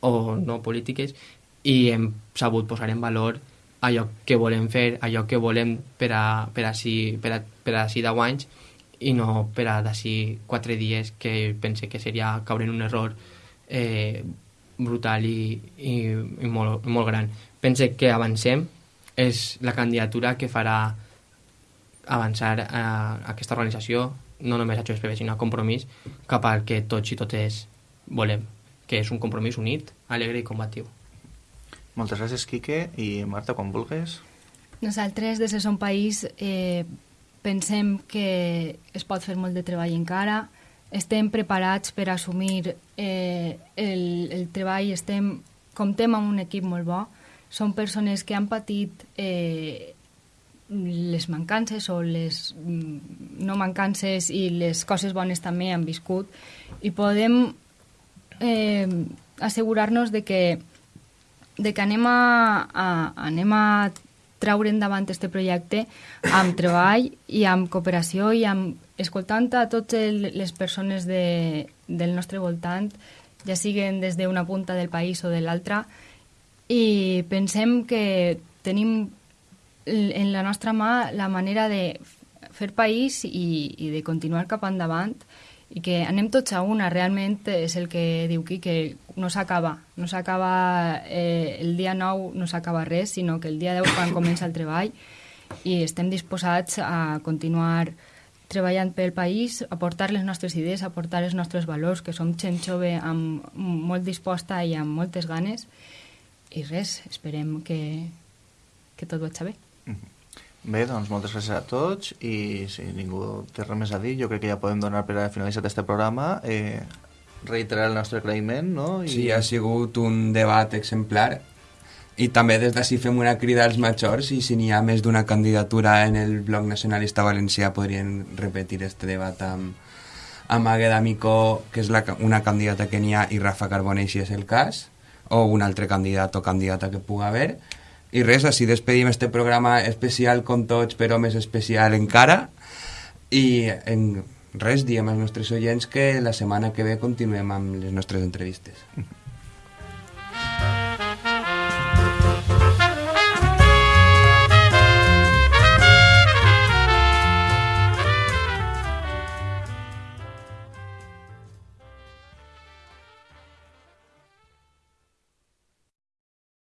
[SPEAKER 5] o no polítiques i hem sabut posar en valor allò que volem fer, allò que volem per a, per a, si, per a, per a si 10 anys i no per a d'ací 4 dies que pense que seria caure en un error eh, brutal i, i, i molt, molt gran. Pense que avancem, és la candidatura que farà avançar a aquesta organització, no només a JSPB, sinó a Compromís, cap al que tots i totes volem, que és un compromís unit, alegre i combatiu.
[SPEAKER 3] Moltes gràcies, Quique. I Marta, quan vulguis.
[SPEAKER 7] Nosaltres, des de Som País, eh, pensem que es pot fer molt de treball encara, estem preparats per assumir eh, el, el treball, estem, comptem amb un equip molt bo, són persones que han patit eh, les mancances o les mm, no mancances i les coses bones també han viscut. I podem eh, assegurar-nos de que de que anem a, a, anem a traure endavant aquest projecte amb treball i amb cooperació i amb escoltant a totes les persones de, del nostre voltant, ja siguen des d'una punta del país o de l'altra, i pensem que tenim en la nostra mà la manera de fer país i, i de continuar cap endavant i que anem tots a una, realment és el que diu qui, que no s'acaba, no s'acaba eh, el dia 9, no s'acaba res, sinó que el dia 10 quan comença el treball i estem disposats a continuar treballant pel país, aportar les nostres idees, aportar els nostres valors, que som gent jove amb molt disposta i amb moltes ganes, i res, esperem que, que tot vagi bé.
[SPEAKER 3] Bé, doncs moltes gràcies a tots i si ningú té res més a dir, jo crec que ja podem donar per a finalitzar aquest programa. Eh, reiterar el nostre agraïment, no?
[SPEAKER 4] I... Sí, ha sigut un debat exemplar i també des d'ací fem una crida als majors i si n'hi ha més d'una candidatura en el bloc nacionalista valencià podrien repetir este debat amb, amb Agueda Micó, que és la, una candidata que n'hi ha, i Rafa Carbonell, si és el cas o un altre candidat o candidata que pugui haver. I res, així despedim este programa especial com tots, però més especial encara. I en res, diem als nostres oients que la setmana que ve continuem amb les nostres entrevistes.